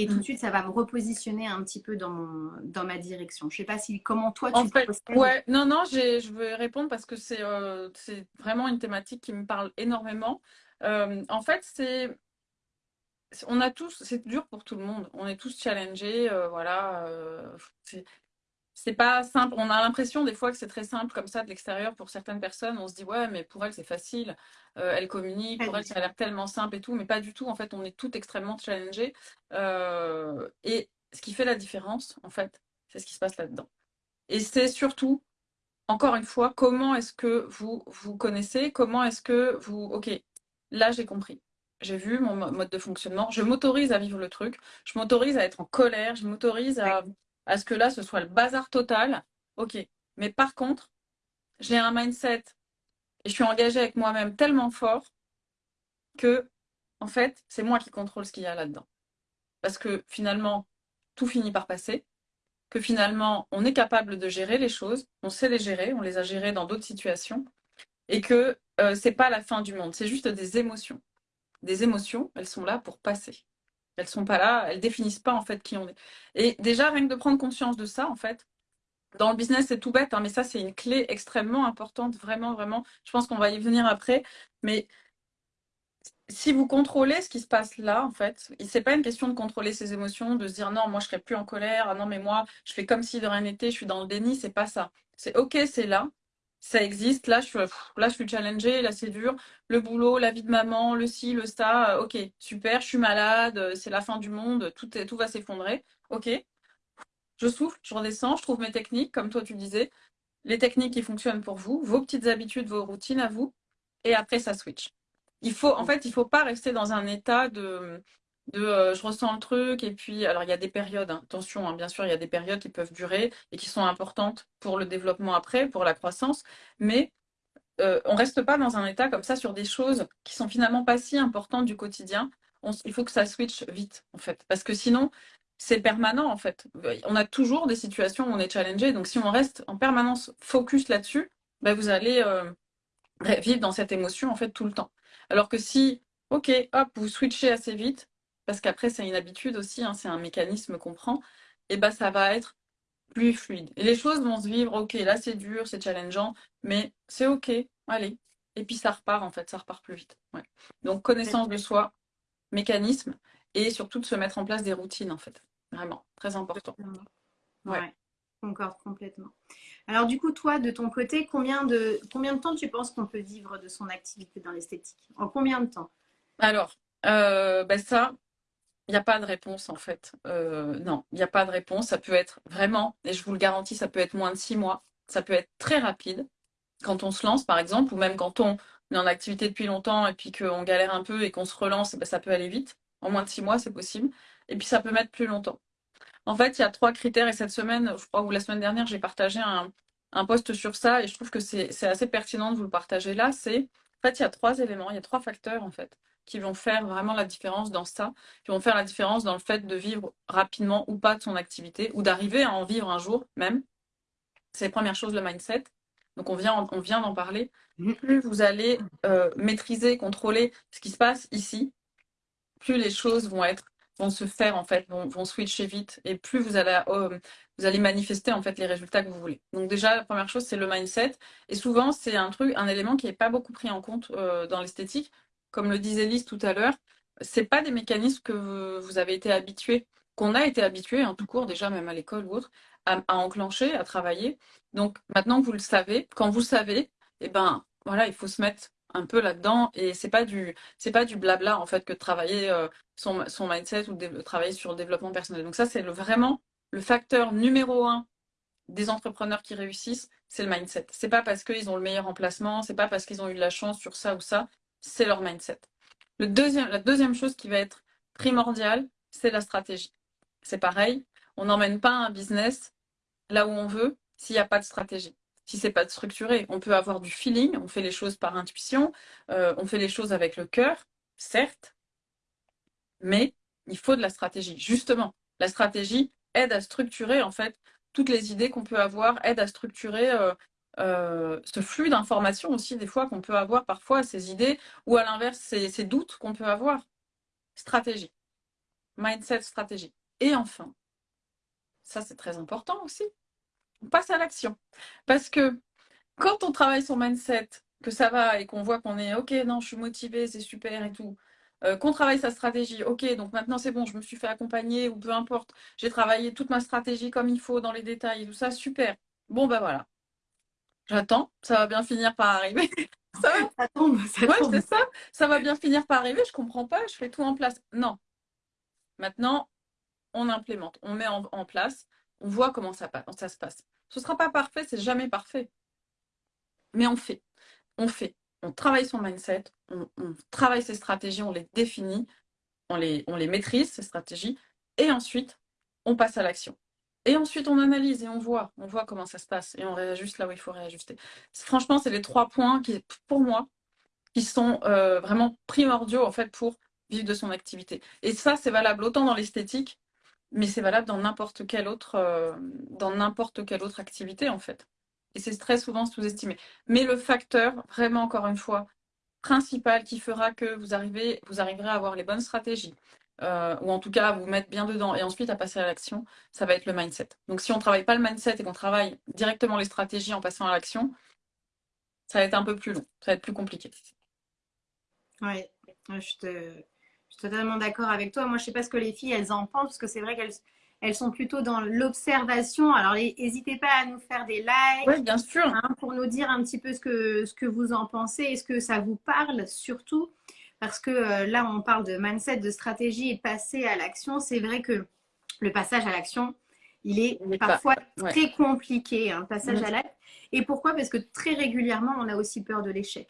et tout de mm. suite, ça va me repositionner un petit peu dans, dans ma direction. Je ne sais pas si comment toi tu en Ouais, non, non, je veux répondre parce que euh, c'est vraiment une thématique qui me parle énormément. Euh, en fait, c'est on a tous, c'est dur pour tout le monde. On est tous challengés, euh, voilà c'est pas simple. On a l'impression des fois que c'est très simple comme ça de l'extérieur pour certaines personnes. On se dit ouais, mais pour elle c'est facile. Euh, elle communique, pour elle ça a l'air tellement simple et tout, mais pas du tout. En fait, on est tout extrêmement challengé. Euh, et ce qui fait la différence, en fait, c'est ce qui se passe là-dedans. Et c'est surtout, encore une fois, comment est-ce que vous vous connaissez, comment est-ce que vous, ok, là j'ai compris. J'ai vu mon mode de fonctionnement. Je m'autorise à vivre le truc. Je m'autorise à être en colère. Je m'autorise à, à ce que là, ce soit le bazar total. Ok. Mais par contre, j'ai un mindset et je suis engagée avec moi-même tellement fort que, en fait, c'est moi qui contrôle ce qu'il y a là-dedans. Parce que finalement, tout finit par passer, que finalement, on est capable de gérer les choses, on sait les gérer, on les a gérées dans d'autres situations, et que euh, c'est pas la fin du monde, c'est juste des émotions. Des émotions, elles sont là pour passer. Elles sont pas là, elles définissent pas en fait qui on est. Et déjà, rien que de prendre conscience de ça, en fait, dans le business, c'est tout bête, hein, mais ça, c'est une clé extrêmement importante, vraiment, vraiment. Je pense qu'on va y venir après, mais si vous contrôlez ce qui se passe là, en fait, c'est pas une question de contrôler ses émotions, de se dire non, moi je serai plus en colère, ah non, mais moi je fais comme si de rien n'était, je suis dans le déni, c'est pas ça. C'est ok, c'est là, ça existe, là je suis, là je suis challengée, là c'est dur, le boulot, la vie de maman, le ci, le ça, euh, ok, super, je suis malade, euh, c'est la fin du monde, tout, est, tout va s'effondrer, ok. Je souffle, je redescends, je trouve mes techniques, comme toi tu disais, les techniques qui fonctionnent pour vous, vos petites habitudes, vos routines à vous, et après ça switch. Il faut, en fait, il faut pas rester dans un état de, de euh, je ressens le truc et puis alors il y a des périodes hein. attention hein, bien sûr il y a des périodes qui peuvent durer et qui sont importantes pour le développement après pour la croissance mais euh, on reste pas dans un état comme ça sur des choses qui sont finalement pas si importantes du quotidien il faut que ça switch vite en fait parce que sinon c'est permanent en fait on a toujours des situations où on est challengé donc si on reste en permanence focus là-dessus ben, vous allez euh, vivre dans cette émotion en fait tout le temps alors que si, ok, hop, vous switchez assez vite, parce qu'après c'est une habitude aussi, hein, c'est un mécanisme qu'on prend, et ben ça va être plus fluide. Et les choses vont se vivre, ok, là c'est dur, c'est challengeant, mais c'est ok, allez. Et puis ça repart en fait, ça repart plus vite. Donc connaissance de soi, mécanisme, et surtout de se mettre en place des routines en fait. Vraiment, très important. Ouais, concorde complètement. Alors du coup, toi, de ton côté, combien de, combien de temps tu penses qu'on peut vivre de son activité dans l'esthétique? En combien de temps? Alors, euh, ben ça, il n'y a pas de réponse en fait. Euh, non, il n'y a pas de réponse. Ça peut être vraiment, et je vous le garantis, ça peut être moins de six mois. Ça peut être très rapide quand on se lance, par exemple, ou même quand on est en activité depuis longtemps et puis qu'on galère un peu et qu'on se relance, ben, ça peut aller vite. En moins de six mois, c'est possible. Et puis ça peut mettre plus longtemps. En fait, il y a trois critères et cette semaine, je crois, ou la semaine dernière, j'ai partagé un, un post sur ça et je trouve que c'est assez pertinent de vous le partager là. C'est, en fait, il y a trois éléments, il y a trois facteurs, en fait, qui vont faire vraiment la différence dans ça, qui vont faire la différence dans le fait de vivre rapidement ou pas de son activité ou d'arriver à en vivre un jour même. C'est la première chose, le mindset. Donc, on vient, on vient d'en parler. Mm-hmm. Plus vous allez euh, maîtriser, contrôler ce qui se passe ici, plus les choses vont être vont se faire en fait, vont, vont switcher vite et plus vous allez, euh, vous allez manifester en fait les résultats que vous voulez. Donc déjà la première chose c'est le mindset et souvent c'est un truc, un élément qui n'est pas beaucoup pris en compte euh, dans l'esthétique, comme le disait Lise tout à l'heure. C'est pas des mécanismes que vous, avez été habitués, qu'on a été habitué en tout court déjà même à l'école ou autre, à, enclencher, à travailler. Donc maintenant vous le savez, quand vous le savez, eh ben voilà, il faut se mettre un peu là-dedans et c'est pas pas du blabla en fait que travailler euh, son, son, mindset ou travailler sur le développement personnel. Donc ça c'est vraiment le facteur numéro un des entrepreneurs qui réussissent, c'est le mindset. C'est pas parce qu'ils ont le meilleur emplacement, c'est pas parce qu'ils ont eu de la chance sur ça ou ça, c'est leur mindset. La deuxième chose qui va être primordiale, c'est la stratégie. C'est pareil, on n'emmène pas un business là où on veut s'il n'y a pas de stratégie si c'est pas structuré. On peut avoir du feeling, on fait les choses par intuition, euh, on fait les choses avec le cœur, certes, mais il faut de la stratégie. Justement, la stratégie aide à structurer en fait toutes les idées qu'on peut avoir, aide à structurer euh, euh, ce flux d'informations aussi des fois qu'on peut avoir parfois, ces idées, ou à l'inverse, ces, doutes qu'on peut avoir. Stratégie. Mindset, stratégie. Et enfin, ça c'est très important aussi, on passe à l'action. Parce que quand on travaille son mindset, que ça va et qu'on voit qu'on est OK, non, je suis motivée, c'est super et tout, euh, qu'on travaille sa stratégie, OK, donc maintenant c'est bon, je me suis fait accompagner ou peu importe, j'ai travaillé toute ma stratégie comme il faut dans les détails tout ça, super. Bon, ben voilà. J'attends, ça va bien finir par arriver. ça, ça tombe, ça ouais, c'est ça. Ça va bien finir par arriver, je comprends pas, je fais tout en place. Non. Maintenant, on implémente, on met en place on voit comment ça, ça se passe. Ce ne sera pas parfait, c'est jamais parfait. Mais on fait. On fait. On travaille son mindset, on, travaille ses stratégies, on les définit, on les, on les maîtrise, ces stratégies, et ensuite, on passe à l'action. Et ensuite, on analyse et on voit, on voit comment ça se passe et on réajuste là où il faut réajuster. Franchement, c'est les trois points qui, pour moi, qui sont euh, vraiment primordiaux en fait pour vivre de son activité. Et ça, c'est valable autant dans l'esthétique, mais c'est valable dans n'importe quelle autre, euh, dans n'importe quelle autre activité en fait. Et c'est très souvent sous-estimé. Mais le facteur, vraiment encore une fois, principal qui fera que vous arrivez, vous arriverez à avoir les bonnes stratégies, euh, ou en tout cas vous mettre bien dedans et ensuite à passer à l'action, ça va être le mindset. Donc si on ne travaille pas le mindset et qu'on travaille directement les stratégies en passant à l'action, ça va être un peu plus long, ça va être plus compliqué. Oui, je, suis totalement d'accord avec toi. Moi, je ne sais pas ce que les filles, elles en pensent, parce que c'est vrai qu'elles elles sont plutôt dans l'observation. Alors, n'hésitez pas à nous faire des likes. Oui, bien sûr. Hein, pour nous dire un petit peu ce que, ce que vous en pensez. Est-ce que ça vous parle surtout Parce que euh, là, on parle de mindset, de stratégie et de passer à l'action. C'est vrai que le passage à l'action, il est parfois très compliqué, un hein, passage à l'acte. Et pourquoi? Parce que très régulièrement, on a aussi peur de l'échec.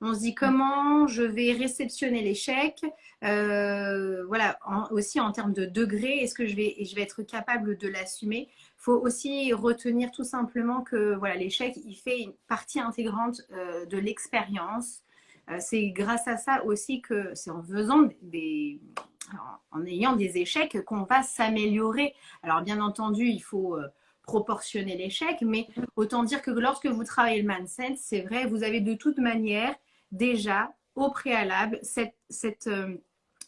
On se dit comment je vais réceptionner l'échec, euh, voilà, aussi en termes de degré, est-ce que je vais, je vais être capable de l'assumer? Il faut aussi retenir tout simplement que voilà, l'échec, il fait une partie intégrante euh, de l'expérience. Euh, c'est grâce à ça aussi que c'est en faisant des, en ayant des échecs qu'on va s'améliorer. Alors bien entendu, il faut proportionner l'échec, mais autant dire que lorsque vous travaillez le mindset, c'est vrai, vous avez de toute manière déjà au préalable cette, cette, euh,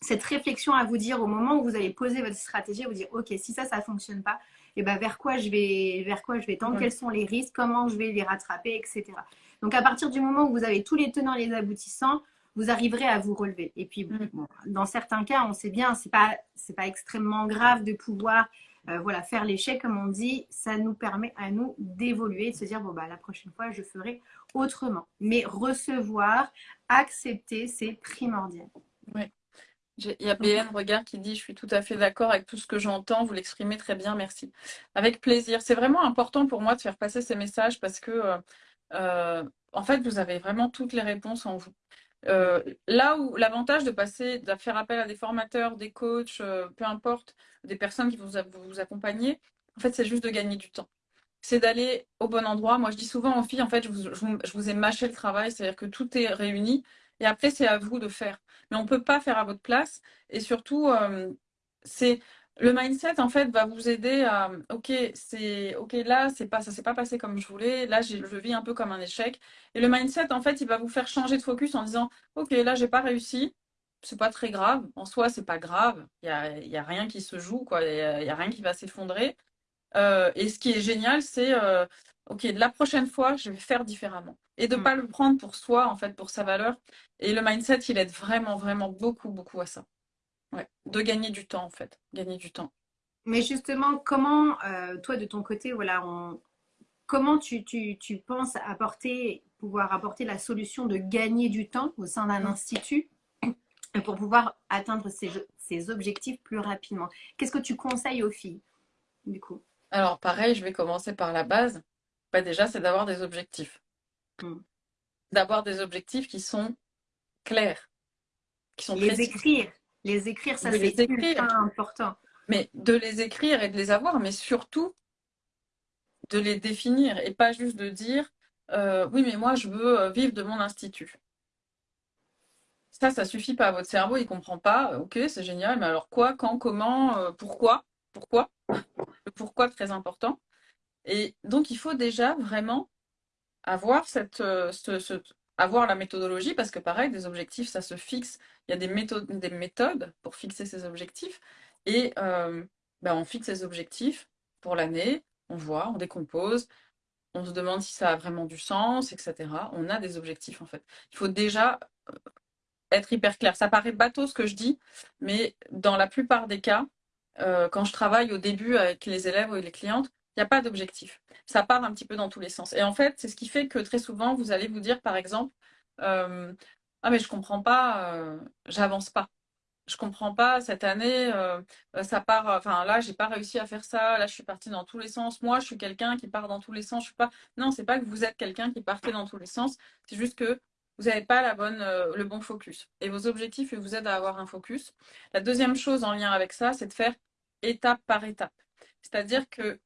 cette, réflexion à vous dire au moment où vous allez poser votre stratégie, vous dire ok si ça ça ne fonctionne pas, et eh ben vers quoi je vais vers quoi je vais tendre, quels sont les risques, comment je vais les rattraper, etc. Donc à partir du moment où vous avez tous les tenants et les aboutissants, vous arriverez à vous relever. Et puis mm. dans certains cas, on sait bien, c'est pas c'est pas extrêmement grave de pouvoir euh, voilà, faire l'échec, comme on dit, ça nous permet à nous d'évoluer, de se dire, bon, bah, la prochaine fois, je ferai autrement. Mais recevoir, accepter, c'est primordial. Oui. Il y a BN Regard qui dit Je suis tout à fait d'accord avec tout ce que j'entends, vous l'exprimez très bien, merci. Avec plaisir. C'est vraiment important pour moi de faire passer ces messages parce que, euh, euh, en fait, vous avez vraiment toutes les réponses en vous. Euh, là où l'avantage de passer, de faire appel à des formateurs, des coachs, euh, peu importe, des personnes qui vous, vous accompagner, en fait, c'est juste de gagner du temps. C'est d'aller au bon endroit. Moi, je dis souvent aux filles, en fait, je vous, je vous ai mâché le travail, c'est-à-dire que tout est réuni. Et après, c'est à vous de faire. Mais on ne peut pas faire à votre place. Et surtout, c'est le mindset, en fait, va vous aider à, ok, c'est, ok, là, c'est pas, ça s'est pas passé comme je voulais. Là, je vis un peu comme un échec. Et le mindset, en fait, il va vous faire changer de focus en disant, ok, là, j'ai pas réussi. C'est pas très grave. En soi, c'est pas grave. Il y a, y a, rien qui se joue, quoi. Il y, a rien qui va s'effondrer. Euh, et ce qui est génial, c'est, euh, ok, la prochaine fois, je vais faire différemment. Et de ne mm. pas le prendre pour soi, en fait, pour sa valeur. Et le mindset, il aide vraiment, vraiment beaucoup, beaucoup à ça. Ouais, de gagner du temps en fait, gagner du temps. Mais justement, comment, euh, toi de ton côté, voilà, comment tu, penses apporter, pouvoir apporter la solution de gagner du temps au sein d'un mmh. institut pour pouvoir atteindre ces, objectifs plus rapidement? Qu'est-ce que tu conseilles aux filles du coup? Alors pareil, je vais commencer par la base. Bah, déjà, c'est d'avoir des objectifs. Mmh. D'avoir des objectifs qui sont clairs, qui sont les écrire les écrire, ça c'est important. Mais de les écrire et de les avoir, mais surtout de les définir et pas juste de dire euh, oui, mais moi je veux euh, vivre de mon institut. Ça, ça suffit pas. Votre cerveau, il comprend pas. Ok, c'est génial, mais alors quoi, quand, comment, euh, pourquoi Pourquoi Le pourquoi très important. Et donc, il faut déjà vraiment avoir cette, ce, avoir la méthodologie, parce que pareil, des objectifs, ça se fixe. Il y a des méthodes, des méthodes pour fixer ces objectifs. Et euh, ben, on fixe ces objectifs pour l'année, on voit, on décompose, on se demande si ça a vraiment du sens, etc. On a des objectifs en fait. Il faut déjà euh, être hyper clair. Ça paraît bateau ce que je dis, mais dans la plupart des cas, euh, quand je travaille au début avec les élèves ou les clientes, il n'y a pas d'objectif. Ça part un petit peu dans tous les sens. Et en fait, c'est ce qui fait que très souvent, vous allez vous dire, par exemple, euh, ah mais je comprends pas, euh, j'avance pas. Je comprends pas cette année, euh, ça part. Enfin là, j'ai pas réussi à faire ça. Là, je suis partie dans tous les sens. Moi, je suis quelqu'un qui part dans tous les sens. Je suis pas. Non, pas que vous êtes quelqu'un qui partez dans tous les sens. C'est juste que vous n'avez pas la bonne, le bon focus. Et vos objectifs vous aident à avoir un focus. La deuxième chose en lien avec ça, c'est de faire étape par étape. C'est-à-dire que.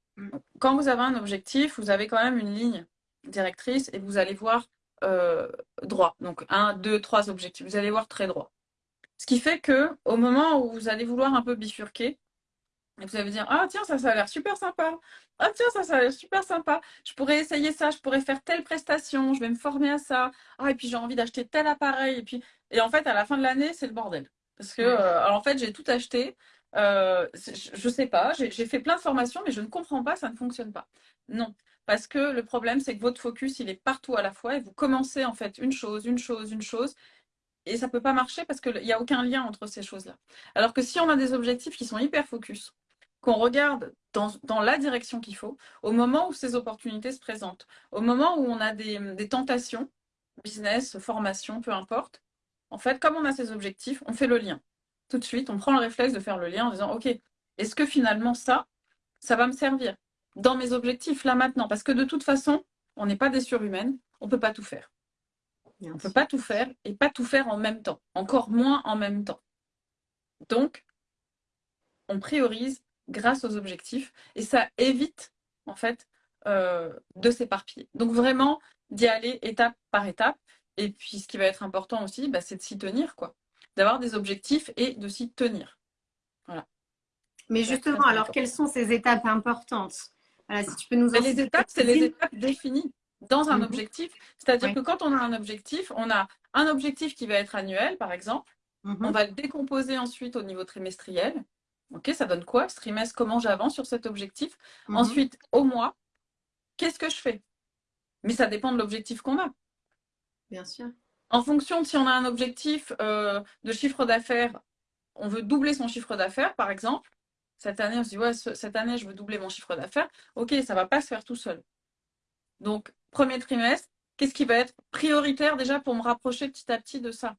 Quand vous avez un objectif, vous avez quand même une ligne directrice et vous allez voir euh, droit. Donc, un, deux, trois objectifs. Vous allez voir très droit. Ce qui fait que au moment où vous allez vouloir un peu bifurquer, vous allez dire Ah, tiens, ça, ça a l'air super sympa. Ah, tiens, ça, ça a l'air super sympa. Je pourrais essayer ça, je pourrais faire telle prestation, je vais me former à ça. Ah, et puis j'ai envie d'acheter tel appareil. Et puis, et en fait, à la fin de l'année, c'est le bordel. Parce que, euh, alors, en fait, j'ai tout acheté. Euh, je ne sais pas, j'ai fait plein de formations, mais je ne comprends pas, ça ne fonctionne pas. Non, parce que le problème, c'est que votre focus, il est partout à la fois et vous commencez en fait une chose, une chose, une chose, et ça ne peut pas marcher parce qu'il n'y a aucun lien entre ces choses-là. Alors que si on a des objectifs qui sont hyper focus, qu'on regarde dans, la direction qu'il faut, au moment où ces opportunités se présentent, au moment où on a des, des tentations, business, formation, peu importe, en fait, comme on a ces objectifs, on fait le lien tout de suite, on prend le réflexe de faire le lien en disant, OK, est-ce que finalement ça, ça va me servir dans mes objectifs là maintenant? Parce que de toute façon, on n'est pas des surhumaines, on ne peut pas tout faire. on ne peut pas tout faire et pas tout faire en même temps, encore moins en même temps. Donc, on priorise grâce aux objectifs et ça évite en fait euh, de s'éparpiller. Donc vraiment d'y aller étape par étape. Et puis ce qui va être important aussi, bah, c'est de s'y tenir quoi d'avoir des objectifs et de s'y tenir. Voilà. Mais justement, alors quelles sont ces étapes importantes? Si tu peux nous en Les étapes, c'est les étapes définies dans un mhm. objectif. C'est-à-dire que quand on a un objectif, on a un objectif qui va être annuel, par exemple. Mhm. On va le décomposer ensuite au niveau trimestriel. Ok, ça donne quoi? Ce trimestre Comment j'avance sur cet objectif? Mhm. Ensuite, au mois, qu'est-ce que je fais? Mais ça dépend de l'objectif qu'on a. Bien sûr. En fonction de si on a un objectif euh, de chiffre d'affaires, on veut doubler son chiffre d'affaires, par exemple. Cette année, on se dit, ouais, cette année, je veux doubler mon chiffre d'affaires. OK, ça ne va pas se faire tout seul. Donc, premier trimestre, qu'est-ce qui va être prioritaire déjà pour me rapprocher petit à petit de ça?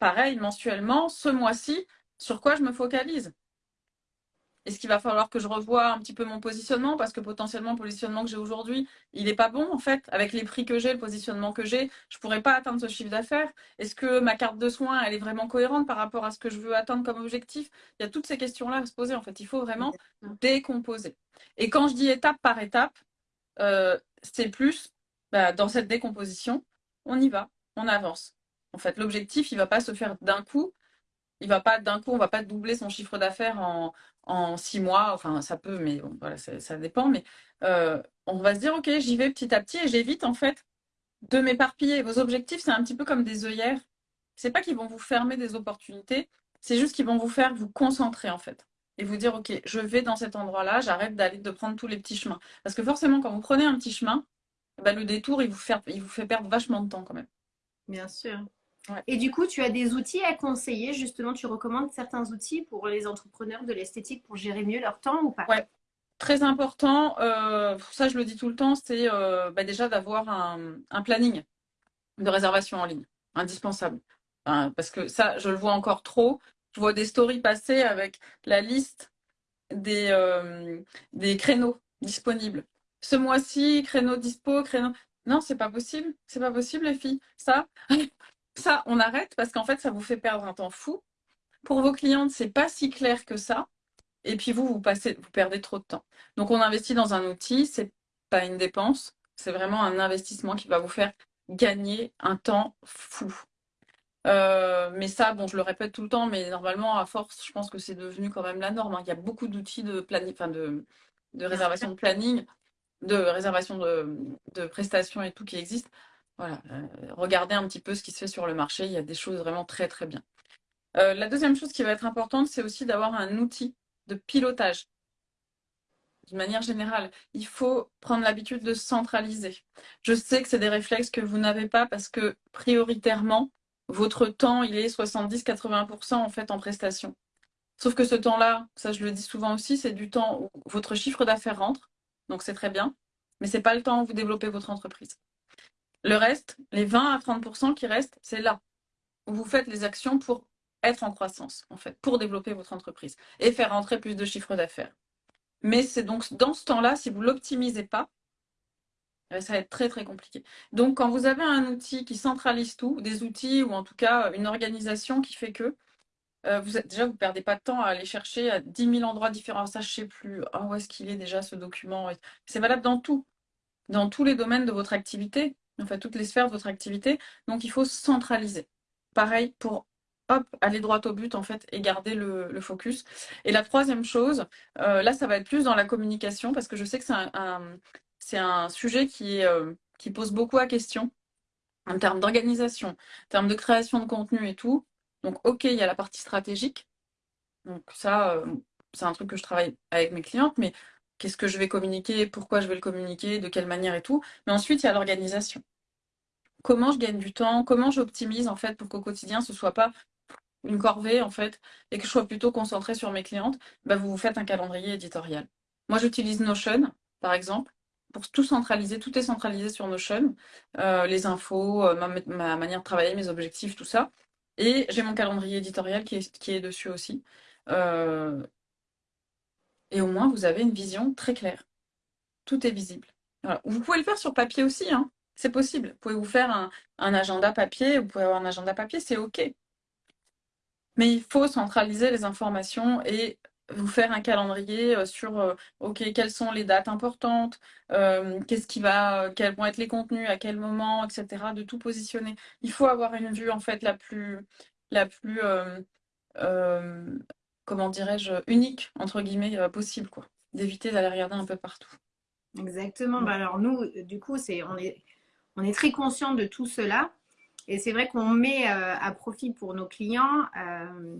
Pareil, mensuellement, ce mois-ci, sur quoi je me focalise? Est-ce qu'il va falloir que je revoie un petit peu mon positionnement? Parce que potentiellement le positionnement que j'ai aujourd'hui, il n'est pas bon en fait. Avec les prix que j'ai, le positionnement que j'ai, je ne pourrais pas atteindre ce chiffre d'affaires. Est-ce que ma carte de soins, elle est vraiment cohérente par rapport à ce que je veux atteindre comme objectif? Il y a toutes ces questions-là à se poser en fait. Il faut vraiment décomposer. Et quand je dis étape par étape, euh, c'est plus bah, dans cette décomposition, on y va, on avance. En fait, l'objectif, il ne va pas se faire d'un coup il va pas d'un coup, on va pas doubler son chiffre d'affaires en, six mois. Enfin, ça peut, mais voilà, ça, dépend. Mais euh, on va se dire, ok, j'y vais petit à petit et j'évite en fait de m'éparpiller. Vos objectifs, c'est un petit peu comme des œillères. C'est pas qu'ils vont vous fermer des opportunités, c'est juste qu'ils vont vous faire vous concentrer en fait et vous dire, ok, je vais dans cet endroit-là, j'arrête d'aller de prendre tous les petits chemins. Parce que forcément, quand vous prenez un petit chemin, bah, le détour, il vous, fait, il vous fait perdre vachement de temps quand même. Bien sûr. Et du coup, tu as des outils à conseiller. Justement, tu recommandes certains outils pour les entrepreneurs de l'esthétique pour gérer mieux leur temps ou pas? Ouais, très important. Euh, ça, je le dis tout le temps, c'est euh, bah, déjà d'avoir un, planning de réservation en ligne, indispensable. parce que ça, je le vois encore trop. Je vois des stories passer avec la liste des, euh, des créneaux disponibles. Ce mois-ci, créneau dispo, créneau. Non, c'est pas possible. C'est pas possible, les filles. Ça, ça, on arrête parce qu'en fait, ça vous fait perdre un temps fou. Pour vos clientes, c'est pas si clair que ça. Et puis vous, vous, passez, vous perdez trop de temps. Donc on investit dans un outil, c'est pas une dépense, c'est vraiment un investissement qui va vous faire gagner un temps fou. Euh, mais ça, bon, je le répète tout le temps, mais normalement, à force, je pense que c'est devenu quand même la norme. Hein. Il y a beaucoup d'outils de, réservation de planning, de réservation de prestations et tout qui existent. Voilà, euh, regardez un petit peu ce qui se fait sur le marché. Il y a des choses vraiment très très bien. Euh, la deuxième chose qui va être importante, c'est aussi d'avoir un outil de pilotage. D'une manière générale, il faut prendre l'habitude de centraliser. Je sais que c'est des réflexes que vous n'avez pas parce que prioritairement, votre temps, il est 70-80% en fait en prestation. Sauf que ce temps-là, ça je le dis souvent aussi, c'est du temps où votre chiffre d'affaires rentre, donc c'est très bien, mais ce n'est pas le temps où vous développez votre entreprise. Le reste, les 20 à 30% qui restent, c'est là où vous faites les actions pour être en croissance, en fait, pour développer votre entreprise et faire rentrer plus de chiffres d'affaires. Mais c'est donc dans ce temps-là, si vous ne l'optimisez pas, euh, ça va être très très compliqué. Donc quand vous avez un outil qui centralise tout, des outils ou en tout cas une organisation qui fait que vous êtes, déjà, vous ne perdez pas de temps à aller chercher à 10 000 endroits différents. Ça, ne sais plus. Ah, où est-ce qu'il est déjà ce document? C'est valable dans tout, dans tous les domaines de votre activité, en fait, toutes les sphères de votre activité. Donc, il faut centraliser. Pareil pour hop, aller droit au but en fait et garder le, focus. Et la troisième chose, euh, là ça va être plus dans la communication parce que je sais que c'est un, sujet qui, euh, qui pose beaucoup à question en termes d'organisation, en termes de création de contenu et tout. Donc ok, il y a la partie stratégique. Donc ça, euh, c'est un truc que je travaille avec mes clientes, mais qu'est-ce que je vais communiquer, pourquoi je vais le communiquer, de quelle manière et tout. Mais ensuite, il y a l'organisation comment je gagne du temps, comment j'optimise en fait pour qu'au quotidien ce soit pas une corvée en fait et que je sois plutôt concentrée sur mes clientes, bah, vous vous faites un calendrier éditorial. Moi j'utilise Notion par exemple pour tout centraliser, tout est centralisé sur Notion, euh, les infos, euh, ma, manière de travailler, mes objectifs, tout ça. Et j'ai mon calendrier éditorial qui est, qui est dessus aussi. Euh, et au moins vous avez une vision très claire. Tout est visible. Vous pouvez le faire sur papier aussi, hein. c'est possible. Vous pouvez vous faire un, agenda papier, vous pouvez avoir un agenda papier, c'est OK. Mais il faut centraliser les informations et vous faire un calendrier euh, sur euh, ok quelles sont les dates importantes, euh, qu'est-ce qui va, quels vont être les contenus, à quel moment, etc. De tout positionner. Il faut avoir une vue en fait la plus la plus comment dirais-je unique entre guillemets possible quoi. D'éviter d'aller regarder un peu partout. Exactement. Bah, alors nous, du coup, c'est on est on est très conscient de tout cela. Et c'est vrai qu'on met euh, à profit pour nos clients. Euh,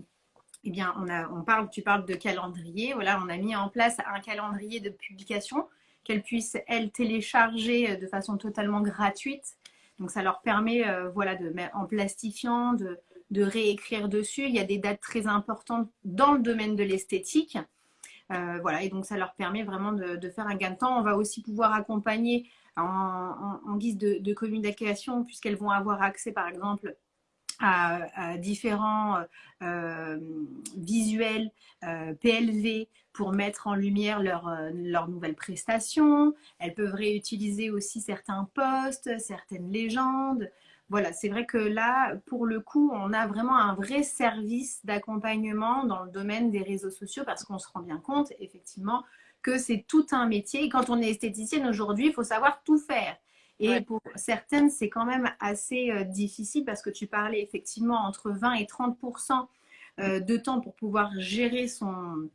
eh bien, on, a, on parle, tu parles de calendrier. Voilà, on a mis en place un calendrier de publication qu'elles puissent, elles, télécharger de façon totalement gratuite. Donc, ça leur permet, euh, voilà, de en plastifiant, de, de, réécrire dessus. Il y a des dates très importantes dans le domaine de l'esthétique. voilà, et donc ça leur permet vraiment de, de, faire un gain de temps. On va aussi pouvoir accompagner en, guise de, communication, puisqu'elles vont avoir accès, par exemple, à, différents euh, visuels euh, PLV pour mettre en lumière leurs leur euh, nouvelles prestations. Elles peuvent réutiliser aussi certains posts, certaines légendes. Voilà, c'est vrai que là, pour le coup, on a vraiment un vrai service d'accompagnement dans le domaine des réseaux sociaux parce qu'on se rend bien compte, effectivement, que c'est tout un métier. Et quand on est esthéticienne aujourd'hui, il faut savoir tout faire. Et pour certaines, c'est quand même assez euh, difficile parce que tu parlais effectivement entre 20 et 30% euh, de temps pour pouvoir gérer son.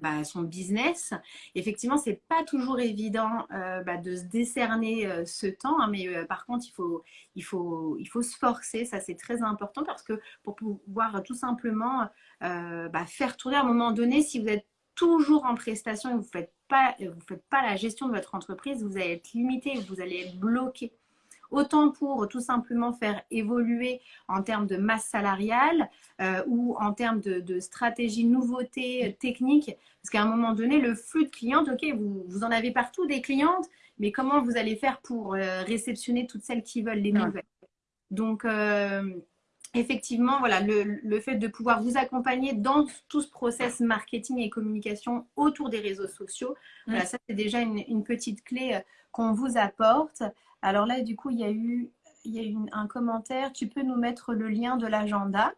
Bah, son business. Effectivement, c'est pas toujours évident euh, bah, de se décerner ce temps, hein, mais par contre, il faut, il, faut, il faut se forcer. Ça, c'est très important parce que pour pouvoir tout simplement bah, faire tourner à un moment donné, si vous êtes toujours en prestation et vous faites, pas, vous faites pas la gestion de votre entreprise, vous allez être limité, vous allez être bloqué. Autant pour tout simplement faire évoluer en termes de masse salariale euh, ou en termes de, stratégie, nouveauté, technique. Parce qu'à un moment donné, le flux de clientes, ok, vous, vous, en avez partout des clientes, mais comment vous allez faire pour euh, réceptionner toutes celles qui veulent les nouvelles? Donc, euh, effectivement, voilà, le, fait de pouvoir vous accompagner dans tout ce process marketing et communication autour des réseaux sociaux, voilà, ça c'est déjà une, petite clé qu'on vous apporte. Alors là, du coup, il y a eu, il y a un commentaire. Tu peux nous mettre le lien de l'agenda.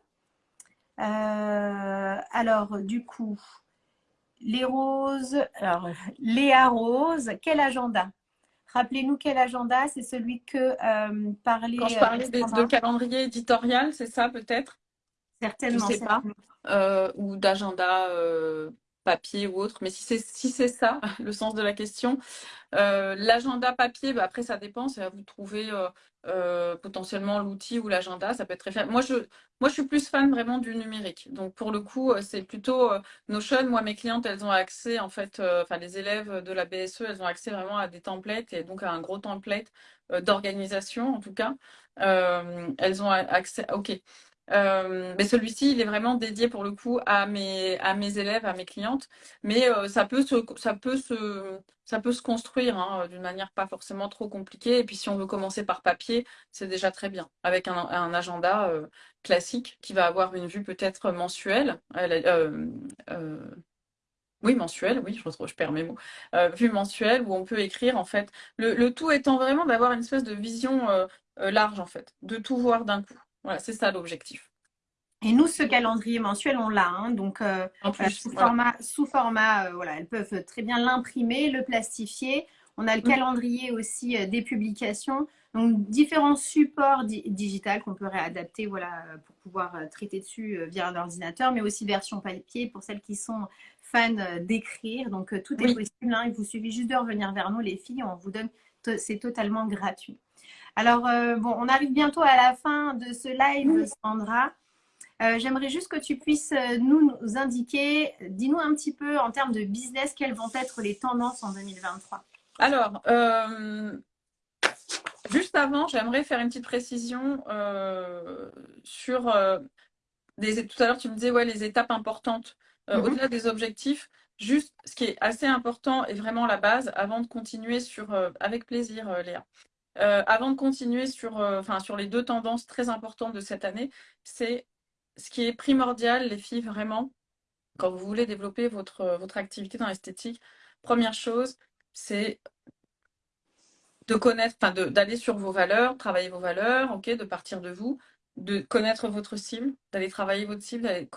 Euh, alors, du coup, les roses, alors Léa Rose, quel agenda? Rappelez-nous quel agenda, c'est celui que euh, parlait. Quand je parlais de, calendrier éditorial, c'est ça peut-être? Certainement. Je sais pas. Euh, ou d'agenda euh, papier ou autre. Mais si c'est si c'est ça, le sens de la question, euh, l'agenda papier, bah, après ça dépend, c'est à vous de trouver euh, potentiellement l'outil ou l'agenda, ça peut être très. Moi je, moi, je suis plus fan vraiment du numérique. Donc, pour le coup, c'est plutôt Notion. Moi, mes clientes, elles ont accès, en fait, enfin, les élèves de la BSE, elles ont accès vraiment à des templates et donc à un gros template d'organisation, en tout cas. elles ont accès, ok. Euh, mais celui-ci, il est vraiment dédié pour le coup à mes, à mes élèves, à mes clientes. Mais euh, ça, peut se, ça, peut se, ça peut se construire hein, d'une manière pas forcément trop compliquée. Et puis si on veut commencer par papier, c'est déjà très bien. Avec un, un agenda euh, classique qui va avoir une vue peut-être mensuelle. oui, mensuelle, oui, je, je perds mes mots. vue mensuelle où on peut écrire en fait. Le, le tout étant vraiment d'avoir une espèce de vision large en fait, de tout voir d'un coup. Voilà, c'est ça l'objectif. Et nous, ce calendrier mensuel, on l'a. Hein, donc, sous, format, sous format, voilà, elles peuvent très bien l'imprimer, le plastifier. On a le mm. calendrier aussi des publications. Donc, différents supports digitales qu'on peut réadapter voilà, pour pouvoir traiter dessus via un ordinateur, mais aussi version papier pour celles qui sont fans d'écrire. Donc, tout est possible. Hein. il vous suffit juste de revenir vers nous, les filles. On vous donne, c'est totalement gratuit. Alors, bon, on arrive bientôt à la fin de ce live, Sandra. Euh, j'aimerais juste que tu puisses euh, nous, indiquer, dis-nous un petit peu en termes de business, quelles vont être les tendances en 2023 Alors, euh, juste avant, j'aimerais faire une petite précision sur des, tout à l'heure, tu me disais ouais, les étapes importantes mhm. au-delà des objectifs. Juste, ce qui est assez important et vraiment la base, avant de continuer sur, avec plaisir, Léa. Avant de continuer sur, enfin, sur les deux tendances très importantes de cette année, c'est ce qui est primordial, les filles, vraiment, quand vous voulez développer votre, votre activité dans l'esthétique, première chose, c'est de connaître, d'aller sur vos valeurs, travailler vos valeurs, de partir de vous, de connaître votre cible, d'aller travailler votre cible, d'aller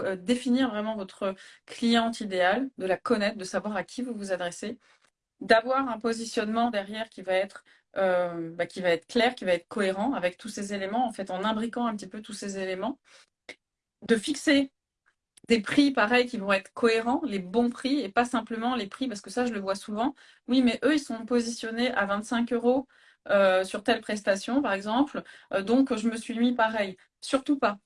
euh, définir vraiment votre cliente idéale, de la connaître, de savoir à qui vous vous adressez, d'avoir un positionnement derrière qui va être euh, bah, qui va être clair, qui va être cohérent avec tous ces éléments, en fait, en imbriquant un petit peu tous ces éléments, de fixer des prix pareils qui vont être cohérents, les bons prix et pas simplement les prix, parce que ça je le vois souvent. Oui, mais eux ils sont positionnés à 25 euros euh, sur telle prestation par exemple, euh, donc je me suis mis pareil. Surtout pas.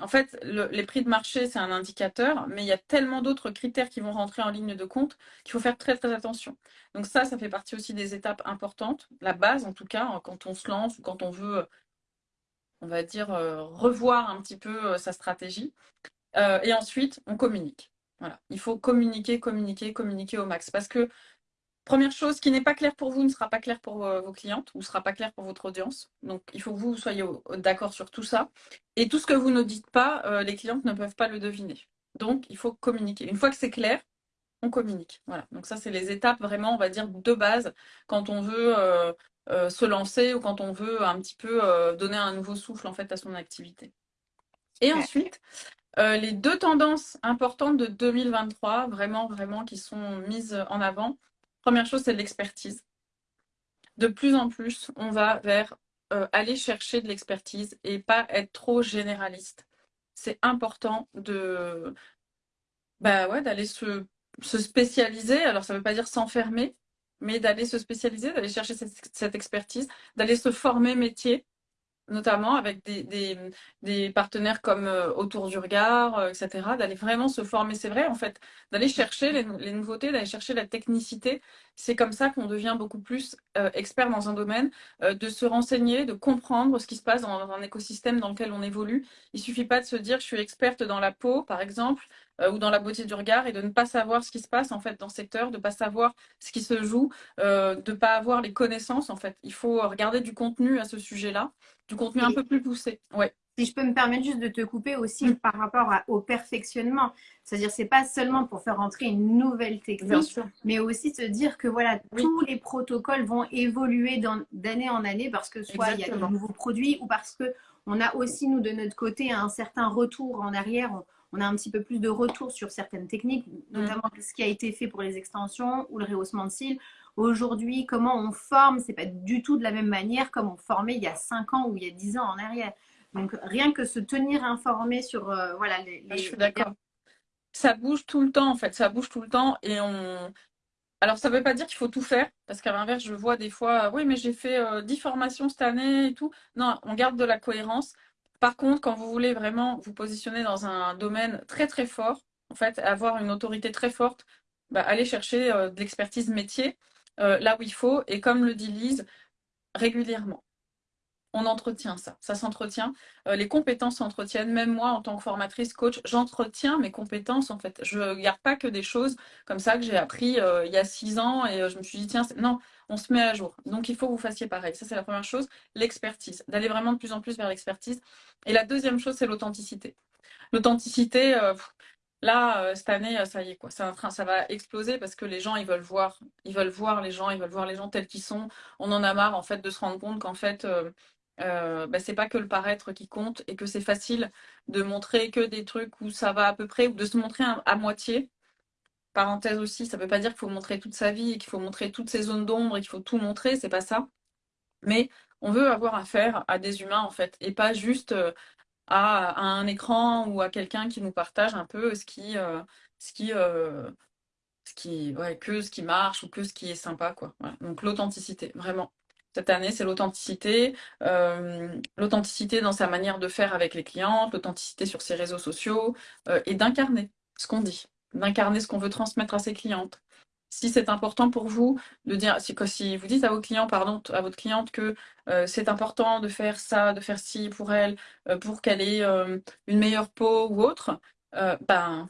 En fait, les prix de marché, c'est un indicateur, mais il y a tellement d'autres critères qui vont rentrer en ligne de compte qu'il faut faire très très attention. Donc ça, ça fait partie aussi des étapes importantes, la base en tout cas, quand on se lance ou quand on veut on va dire, euh, revoir un petit peu euh, sa stratégie. Euh, et ensuite, on communique. Voilà. Il faut communiquer, communiquer, communiquer au max. Parce que, première chose, qui n'est pas clair pour vous ne sera pas clair pour vos clientes ou ne sera pas clair pour votre audience. Donc, il faut que vous soyez d'accord sur tout ça. Et tout ce que vous ne dites pas, les clientes ne peuvent pas le deviner. Donc, il faut communiquer. Une fois que c'est clair, on communique. Voilà. Donc ça, c'est les étapes vraiment, on va dire, de base quand on veut euh, se lancer ou quand on veut un petit peu euh, donner un nouveau souffle en fait à son activité. Et ensuite, euh, les deux tendances importantes de 2023, vraiment, vraiment, qui sont mises en avant. Première chose, c'est l'expertise. De plus en plus, on va vers aller chercher de l'expertise et pas être trop généraliste. C'est important de bah ouais, d'aller se, se spécialiser. Alors, ça ne veut pas dire s'enfermer, mais d'aller se spécialiser, d'aller chercher cette, expertise, d'aller se former métier, notamment avec des, partenaires comme euh, Autour du Regard, euh, etc., d'aller vraiment se former. C'est vrai, en fait, d'aller chercher les, nouveautés, d'aller chercher la technicité. C'est comme ça qu'on devient beaucoup plus euh, expert dans un domaine, de se renseigner, de comprendre ce qui se passe dans, un écosystème dans lequel on évolue. Il suffit pas de se dire, je suis experte dans la peau, par exemple, ou dans la beauté du regard et de ne pas savoir ce qui se passe en fait dans ce secteur, de ne pas savoir ce qui se joue, de ne pas avoir les connaissances en fait. Il faut regarder du contenu à ce sujet-là, du contenu un peu plus poussé. Ouais. Si je peux me permettre juste de te couper aussi mm. par rapport au perfectionnement, c'est-à-dire c'est pas seulement pour faire entrer une nouvelle technique, mais aussi se dire que voilà tous les protocoles vont évoluer d'année en année parce que soit il y a de nouveaux produits ou parce que on a aussi nous de notre côté un certain retour en arrière on a un petit peu plus de retour sur certaines techniques, notamment mm. ce qui a été fait pour les extensions ou le rehaussement de cils. Aujourd'hui, comment on forme, c'est pas du tout de la même manière comme on formait il y a 5 ans ou il y a 10 ans en arrière. Donc rien que se tenir informé sur euh, voilà les, Je suis d'accord. Ça bouge tout le temps en fait, ça bouge tout le temps et on. Alors ça ne veut pas dire qu'il faut tout faire parce qu'à l'inverse, je vois des fois, oui mais j'ai fait 10 euh, formations cette année et tout. Non, on garde de la cohérence. Par contre, quand vous voulez vraiment vous positionner dans un domaine très très fort, en fait, avoir une autorité très forte, bah, allez chercher euh, de l'expertise métier euh, là où il faut. Et comme le dit Lise, régulièrement. On entretient ça, ça s'entretient. Euh, les compétences s'entretiennent. Même moi, en tant que formatrice, coach, j'entretiens mes compétences en fait. Je ne garde pas que des choses comme ça que j'ai appris il y a six ans et je me suis dit, tiens, non, on se met à jour. Donc, il faut que vous fassiez pareil. Ça, c'est la première chose. L'expertise. D'aller vraiment de plus en plus vers l'expertise. Et la deuxième chose, c'est l'authenticité. L'authenticité, euh, là, euh, cette année, euh, ça y est, quoi. Ça, va exploser parce que les gens, ils veulent voir. Ils veulent voir les gens, ils veulent voir les gens tels qu'ils sont. On en a marre, en fait, de se rendre compte qu'en fait, euh, bah, c'est pas que le paraître qui compte et que c'est facile de montrer que des trucs où ça va à peu près ou de se montrer à, moitié. Parenthèse aussi, ça veut pas dire qu'il faut montrer toute sa vie qu'il faut montrer toutes ses zones d'ombre et qu'il faut tout montrer, c'est pas ça. Mais on veut avoir affaire à des humains en fait et pas juste euh, à, un écran ou à quelqu'un qui nous partage un peu ce qui, euh, ce qui, ce qui, marche ou que ce qui est sympa quoi. Donc l'authenticité, vraiment cette année, c'est l'authenticité. Euh, l'authenticité dans sa manière de faire avec les clientes, l'authenticité sur ses réseaux sociaux euh, et d'incarner ce qu'on dit, d'incarner ce qu'on veut transmettre à ses clientes. Si c'est important pour vous de dire, si, si vous dites à vos clients, pardon, à votre cliente que euh, c'est important de faire ça, de faire ci pour elle, pour qu'elle ait une meilleure peau ou autre, ben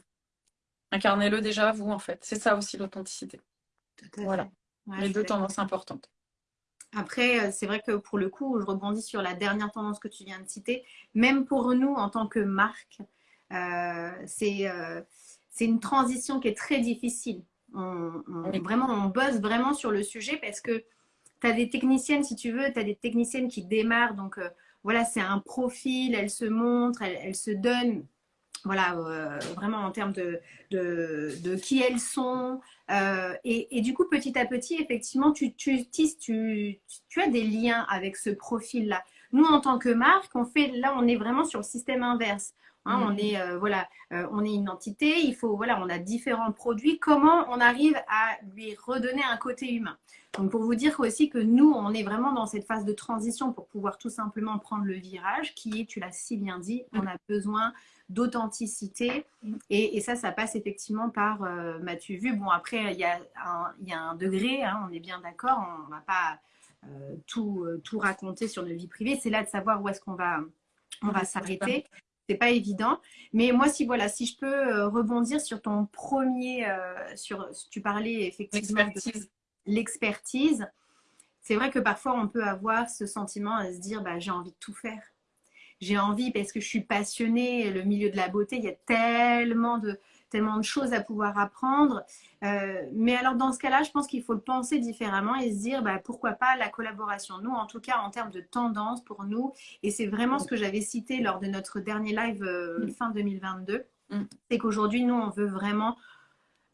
incarnez-le déjà vous en fait. C'est ça aussi l'authenticité. Voilà. Les deux tendances importantes. Après, euh, c'est vrai que pour le coup, je rebondis sur la dernière tendance que tu viens de citer. Même pour nous, en tant que marque, euh, euh, c'est une transition qui est très difficile. On, vraiment, on bosse vraiment sur le sujet parce que tu as des techniciennes, si tu veux, tu as des techniciennes qui démarrent. Donc, voilà, c'est un profil, elles se montrent, elles, elles se donnent voilà, euh, vraiment en termes de, de, qui elles sont. Euh, et, du coup, petit à petit, effectivement, tu, tu, tu, tu as des liens avec ce profil-là. Nous, en tant que marque, on fait, là, on est vraiment sur le système inverse. Hein, on, mmh. est, euh, voilà, on est une entité, il faut, voilà, on a différents produits. Comment on arrive à lui redonner un côté humain? Donc, pour vous dire aussi que nous, on est vraiment dans cette phase de transition pour pouvoir tout simplement prendre le virage qui est, tu l'as si bien dit, on a besoin d'authenticité. Et, ça, ça passe effectivement par, euh, m'as-tu vu Bon, après, il y, a un, y a un degré, hein, on est bien d'accord, on ne va pas euh, tout, euh, tout raconter sur notre vie privée. C'est là de savoir où est-ce qu'on va, on va s'arrêter. C'est pas évident. Mais moi, si voilà, si je peux rebondir sur ton premier, sur, tu parlais effectivement de l'expertise. C'est vrai que parfois on peut avoir ce sentiment à se dire, bah, j'ai envie de tout faire j'ai envie parce que je suis passionnée. Le milieu de la beauté, il y a tellement de, tellement de choses à pouvoir apprendre. Euh, mais alors dans ce cas-là, je pense qu'il faut le penser différemment et se dire bah, pourquoi pas la collaboration. Nous, en tout cas, en termes de tendance pour nous, et c'est vraiment ce que j'avais cité lors de notre dernier live euh, mm. fin 2022, mm. c'est qu'aujourd'hui, nous, on veut vraiment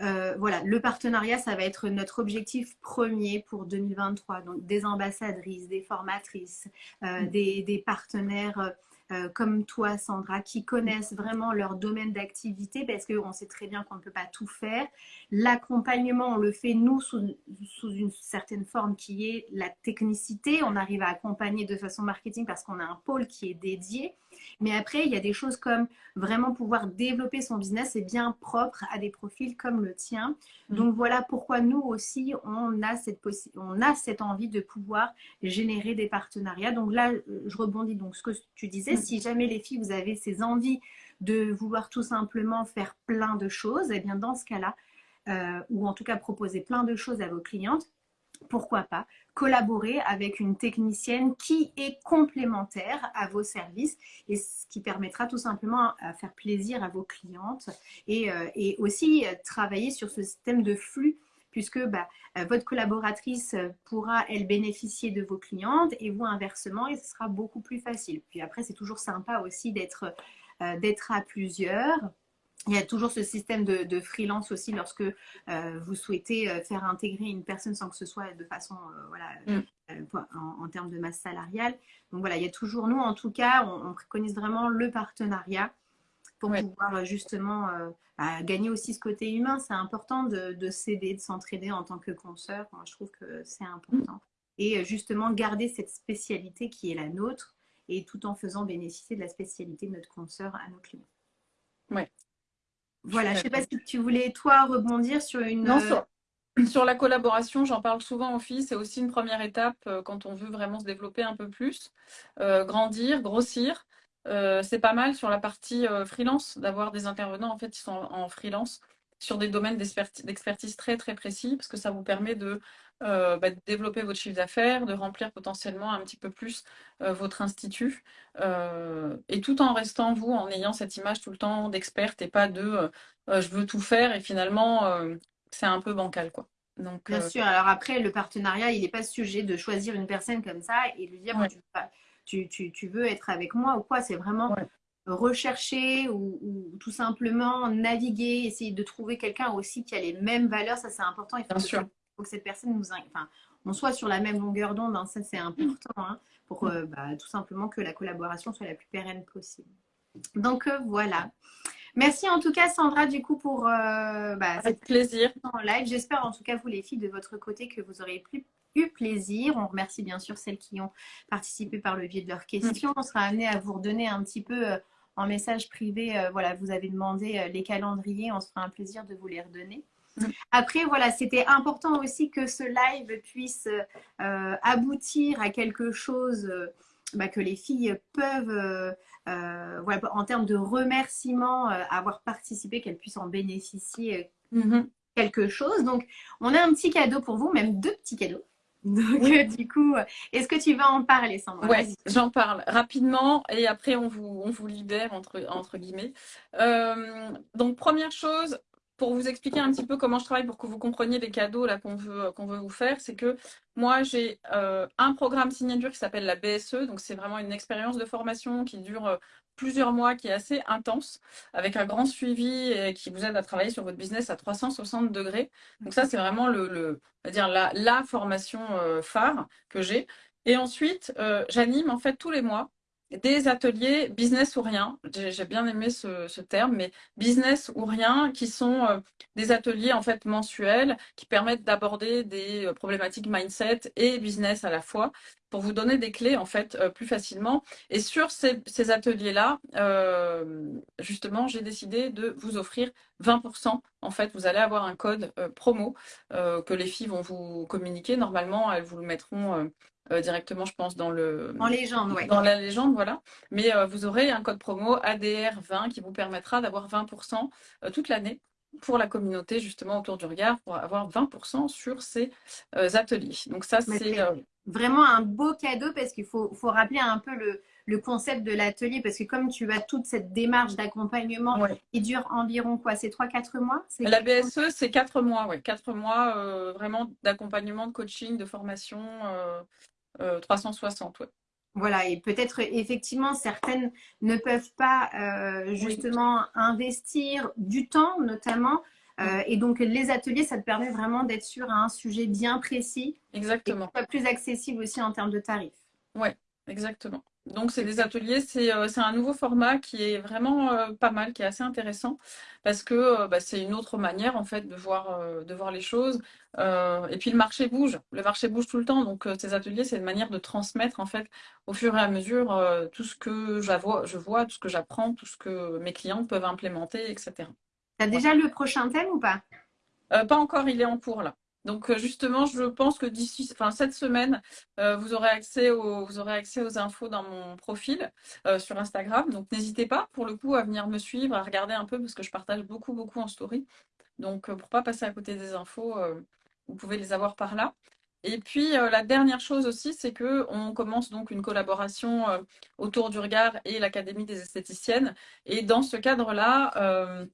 euh, voilà, le partenariat, ça va être notre objectif premier pour 2023. Donc, des ambassadrices, des formatrices, mm. des, des, partenaires euh, comme toi, Sandra, qui connaissent vraiment leur domaine d'activité parce qu'on sait très bien qu'on ne peut pas tout faire. L'accompagnement, on le fait nous sous, sous, une certaine forme qui est la technicité. On arrive à accompagner de façon marketing parce qu'on a un pôle qui est dédié. Mais après, il y a des choses comme vraiment pouvoir développer son business et bien propre à des profils comme le tien. Mm. Donc voilà pourquoi nous aussi, on a, cette on a cette envie de pouvoir générer des partenariats. Donc là, je rebondis donc ce que tu disais. Mm. Si jamais les filles, vous avez ces envies de vouloir tout simplement faire plein de choses, et eh bien dans ce cas-là, euh, ou en tout cas proposer plein de choses à vos clientes, pourquoi pas collaborer avec une technicienne qui est complémentaire à vos services et ce qui permettra tout simplement à faire plaisir à vos clientes et, euh, aussi euh, travailler sur ce système de flux puisque bah, euh, votre collaboratrice pourra, elle, bénéficier de vos clientes et vous inversement, et ce sera beaucoup plus facile. Puis après, c'est toujours sympa aussi d'être d'être à plusieurs il y a toujours ce système de, freelance aussi lorsque euh, vous souhaitez euh, faire intégrer une personne sans que ce soit de façon, euh, voilà, mm. en, termes de masse salariale. Donc voilà, il y a toujours, nous en tout cas, on, préconise vraiment le partenariat pour pouvoir justement bah, gagner aussi ce côté humain. C'est important de, s'aider, de s'entraider en tant que consoeur. Moi, je trouve que c'est important. Mm. Et justement, garder cette spécialité qui est la nôtre et tout en faisant bénéficier de la spécialité de notre consoeur à nos clients. Ouais, voilà, je ne sais pas si tu voulais, toi, rebondir sur une... Non, euh, sur, la collaboration, j'en parle souvent aux filles, c'est aussi une première étape euh, quand on veut vraiment se développer un peu plus, euh, grandir, grossir. c'est pas mal sur la partie freelance d'avoir des intervenants en fait qui sont en freelance sur des domaines d'expertise très très précis parce que ça vous permet de, euh, bah, développer votre chiffre d'affaires, de remplir potentiellement un petit peu plus euh, votre institut euh, et tout en restant vous, en ayant cette image tout le temps d'experte et pas de je veux tout faire et finalement c'est un peu bancal quoi. Donc, Bien sûr, alors après le partenariat il n'est pas sujet de choisir une personne comme ça et lui dire tu, tu, tu, veux être avec moi ou quoi. C'est vraiment rechercher ou, tout simplement naviguer, essayer de trouver quelqu'un aussi qui a les mêmes valeurs. Ça, c'est important. Il faut, Bien que, sûr. faut que cette personne nous, enfin, on soit sur la même longueur d'onde. Hein. ça, c'est important hein, pour mm. euh, bah, tout simplement que la collaboration soit la plus pérenne possible. Donc euh, voilà. Merci en tout cas Sandra du coup pour euh, bah, Avec plaisir en live. J'espère en tout cas vous les filles de votre côté que vous aurez eu plaisir. On remercie bien sûr celles qui ont participé par le biais de leurs questions. On sera amené à vous redonner un petit peu en message privé. voilà, vous avez demandé les calendriers. On se fera un plaisir de vous les redonner. Mm. Après, voilà, c'était important aussi que ce live puisse euh, aboutir à quelque chose euh, bah, que les filles peuvent, euh, voilà, en termes de remerciements, avoir participé, qu'elles puissent en bénéficier mm-hmm. quelque chose. Donc, on a un petit cadeau pour vous, même deux petits cadeaux. Donc, du coup, est-ce que tu vas en parler, Sandra? Oui, j'en parle rapidement et après, on vous, on vous libère, entre, entre guillemets. donc, première chose, pour vous expliquer un petit peu comment je travaille pour que vous compreniez les cadeaux qu'on veut vous faire, c'est que moi j'ai euh, un programme signature qui s'appelle la BSE, donc c'est vraiment une expérience de formation qui dure euh, plusieurs mois, qui est assez intense, avec un grand suivi qui vous aide à travailler sur votre business à 360 degrés. Donc ça c'est vraiment le, dire la, la formation euh, phare que j'ai. Et ensuite, j'anime en fait tous les mois des ateliers business ou rien. J'ai bien aimé ce, terme, mais business ou rien, qui sont euh, des ateliers en fait mensuels qui permettent d'aborder des euh, problématiques mindset et business à la fois pour vous donner des clés en fait euh, plus facilement. Et sur ces, ateliers-là, justement, j'ai décidé de vous offrir 20%. En fait, vous allez avoir un code promo que les filles vont vous communiquer. Normalement, elles vous le mettront euh, directement, je pense, dans le en légende, ouais. dans la légende, voilà. Mais euh, vous aurez un code promo ADR20 qui vous permettra d'avoir 20% euh, toute l'année pour la communauté justement autour du regard pour avoir 20% sur ces ateliers. Donc ça, c'est vraiment un beau cadeau parce qu'il faut, faut, rappeler un peu le, le concept de l'atelier parce que comme tu as toute cette démarche d'accompagnement qui dure environ quoi C'est 3-4 mois? La BSE, c'est 4 mois, ouais. 4 mois vraiment d'accompagnement, de coaching, de formation. 360, euh, Voilà, et peut-être effectivement certaines ne peuvent pas euh, justement investir du temps notamment. Euh, et donc les ateliers, ça te permet vraiment d'être sur un sujet bien précis. Exactement. Et plus accessible aussi en termes de tarifs. Oui, exactement. Donc, c'est des ateliers, euh, c'est un nouveau format qui est vraiment euh, pas mal, qui est assez intéressant parce que euh, bah, c'est une autre manière en fait de voir, de voir les choses. et puis le marché bouge, le marché bouge tout le temps. Donc, ces ateliers, c'est une manière de transmettre en fait au fur et à mesure tout ce que je vois, tout ce que j'apprends, tout ce que mes clients peuvent implémenter, etc. Tu as déjà le prochain thème ou pas? Pas encore, il est en cours là. Donc euh, justement, je pense que d'ici, cette semaine, euh, vous aurez accès aux, vous aurez accès aux infos dans mon profil euh, sur Instagram. Donc n'hésitez pas, pour le coup, à venir me suivre, à regarder un peu parce que je partage beaucoup, beaucoup en story. Donc pour pas passer à côté des infos, vous pouvez les avoir par là. Et puis la dernière chose aussi, c'est que on commence donc une collaboration autour du regard et l'Académie des esthéticiennes. Et dans ce cadre-là,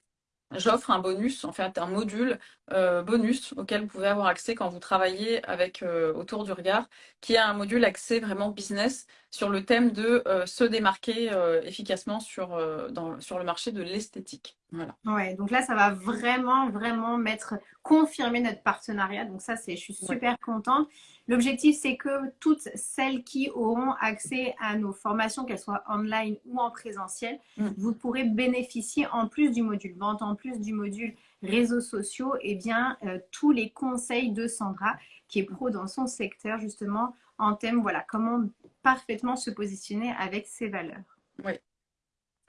j'offre un bonus, en fait un module euh, bonus auquel vous pouvez avoir accès quand vous travaillez avec euh, autour du regard, qui est un module accès vraiment business sur le thème de euh, se démarquer efficacement sur, dans, sur le marché de l'esthétique. Voilà. Ouais, donc là ça va vraiment vraiment mettre confirmer notre partenariat. Donc ça c'est, je suis super contente. L'objectif, c'est que toutes celles qui auront accès à nos formations, qu'elles soient online ou en présentiel, mm. vous pourrez bénéficier en plus du module vente, en plus du module réseaux sociaux, et eh bien euh, tous les conseils de Sandra, qui est pro dans son secteur justement en thème, voilà, comment parfaitement se positionner avec ses valeurs. Oui.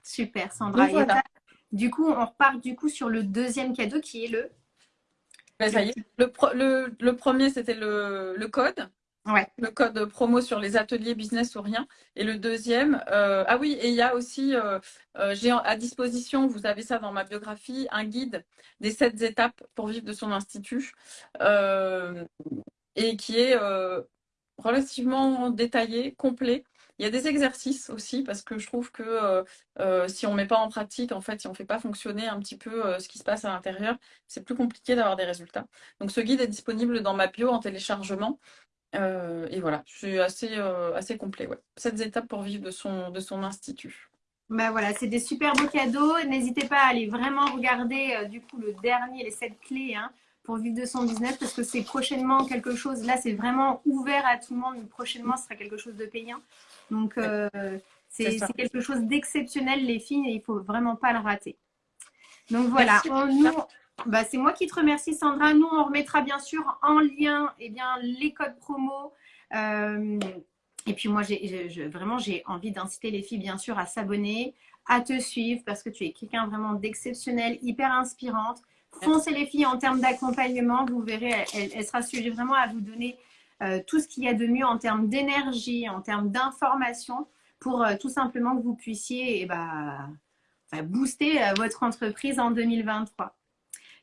Super, Sandra. Du coup, on repart du coup sur le deuxième cadeau qui est le le, premier, c'était le, code. Ouais. Le code promo sur les ateliers business ou rien. Et le deuxième, euh, ah oui, et il y a aussi, euh, euh, j'ai à disposition, vous avez ça dans ma biographie, un guide des sept étapes pour vivre de son institut. et qui est relativement détaillé, complet. Il y a des exercices aussi parce que je trouve que euh, euh, si on ne met pas en pratique, en fait, si on ne fait pas fonctionner un petit peu euh, ce qui se passe à l'intérieur, c'est plus compliqué d'avoir des résultats. Donc ce guide est disponible dans ma bio en téléchargement. et voilà, je suis assez, assez complet. Ouais. Sept étapes pour vivre de son, de son institut. Ben voilà, c'est des super beaux cadeaux. N'hésitez pas à aller vraiment regarder du coup le dernier, les sept clés hein, pour vivre de son business parce que c'est prochainement quelque chose. Là, c'est vraiment ouvert à tout le monde. Prochainement, ce sera quelque chose de payant. Donc, c'est quelque chose d'exceptionnel, les filles, et il ne faut vraiment pas le rater. Donc voilà, bah, c'est moi qui te remercie Sandra. Nous, on remettra bien sûr en lien eh bien, les codes promo. Euh, et puis moi, vraiment, j'ai envie d'inciter les filles bien sûr à s'abonner, à te suivre parce que tu es quelqu'un vraiment d'exceptionnel, hyper inspirante. Foncez les filles en termes d'accompagnement. Vous verrez, elle, sera sujet vraiment à vous donner euh, tout ce qu'il y a de mieux en termes d'énergie, en termes d'information pour euh, tout simplement que vous puissiez eh ben, booster euh, votre entreprise en 2023.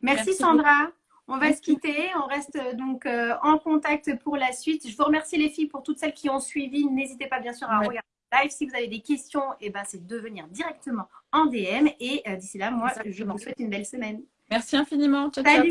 Merci, Sandra. On va se quitter. On reste donc en contact pour la suite. Je vous remercie les filles pour toutes celles qui ont suivi. N'hésitez pas bien sûr à regarder regarder live. Si vous avez des questions, eh ben, c'est de venir directement en DM. Et d'ici là, moi, je vous souhaite une belle semaine. Merci infiniment. Ciao, Ciao.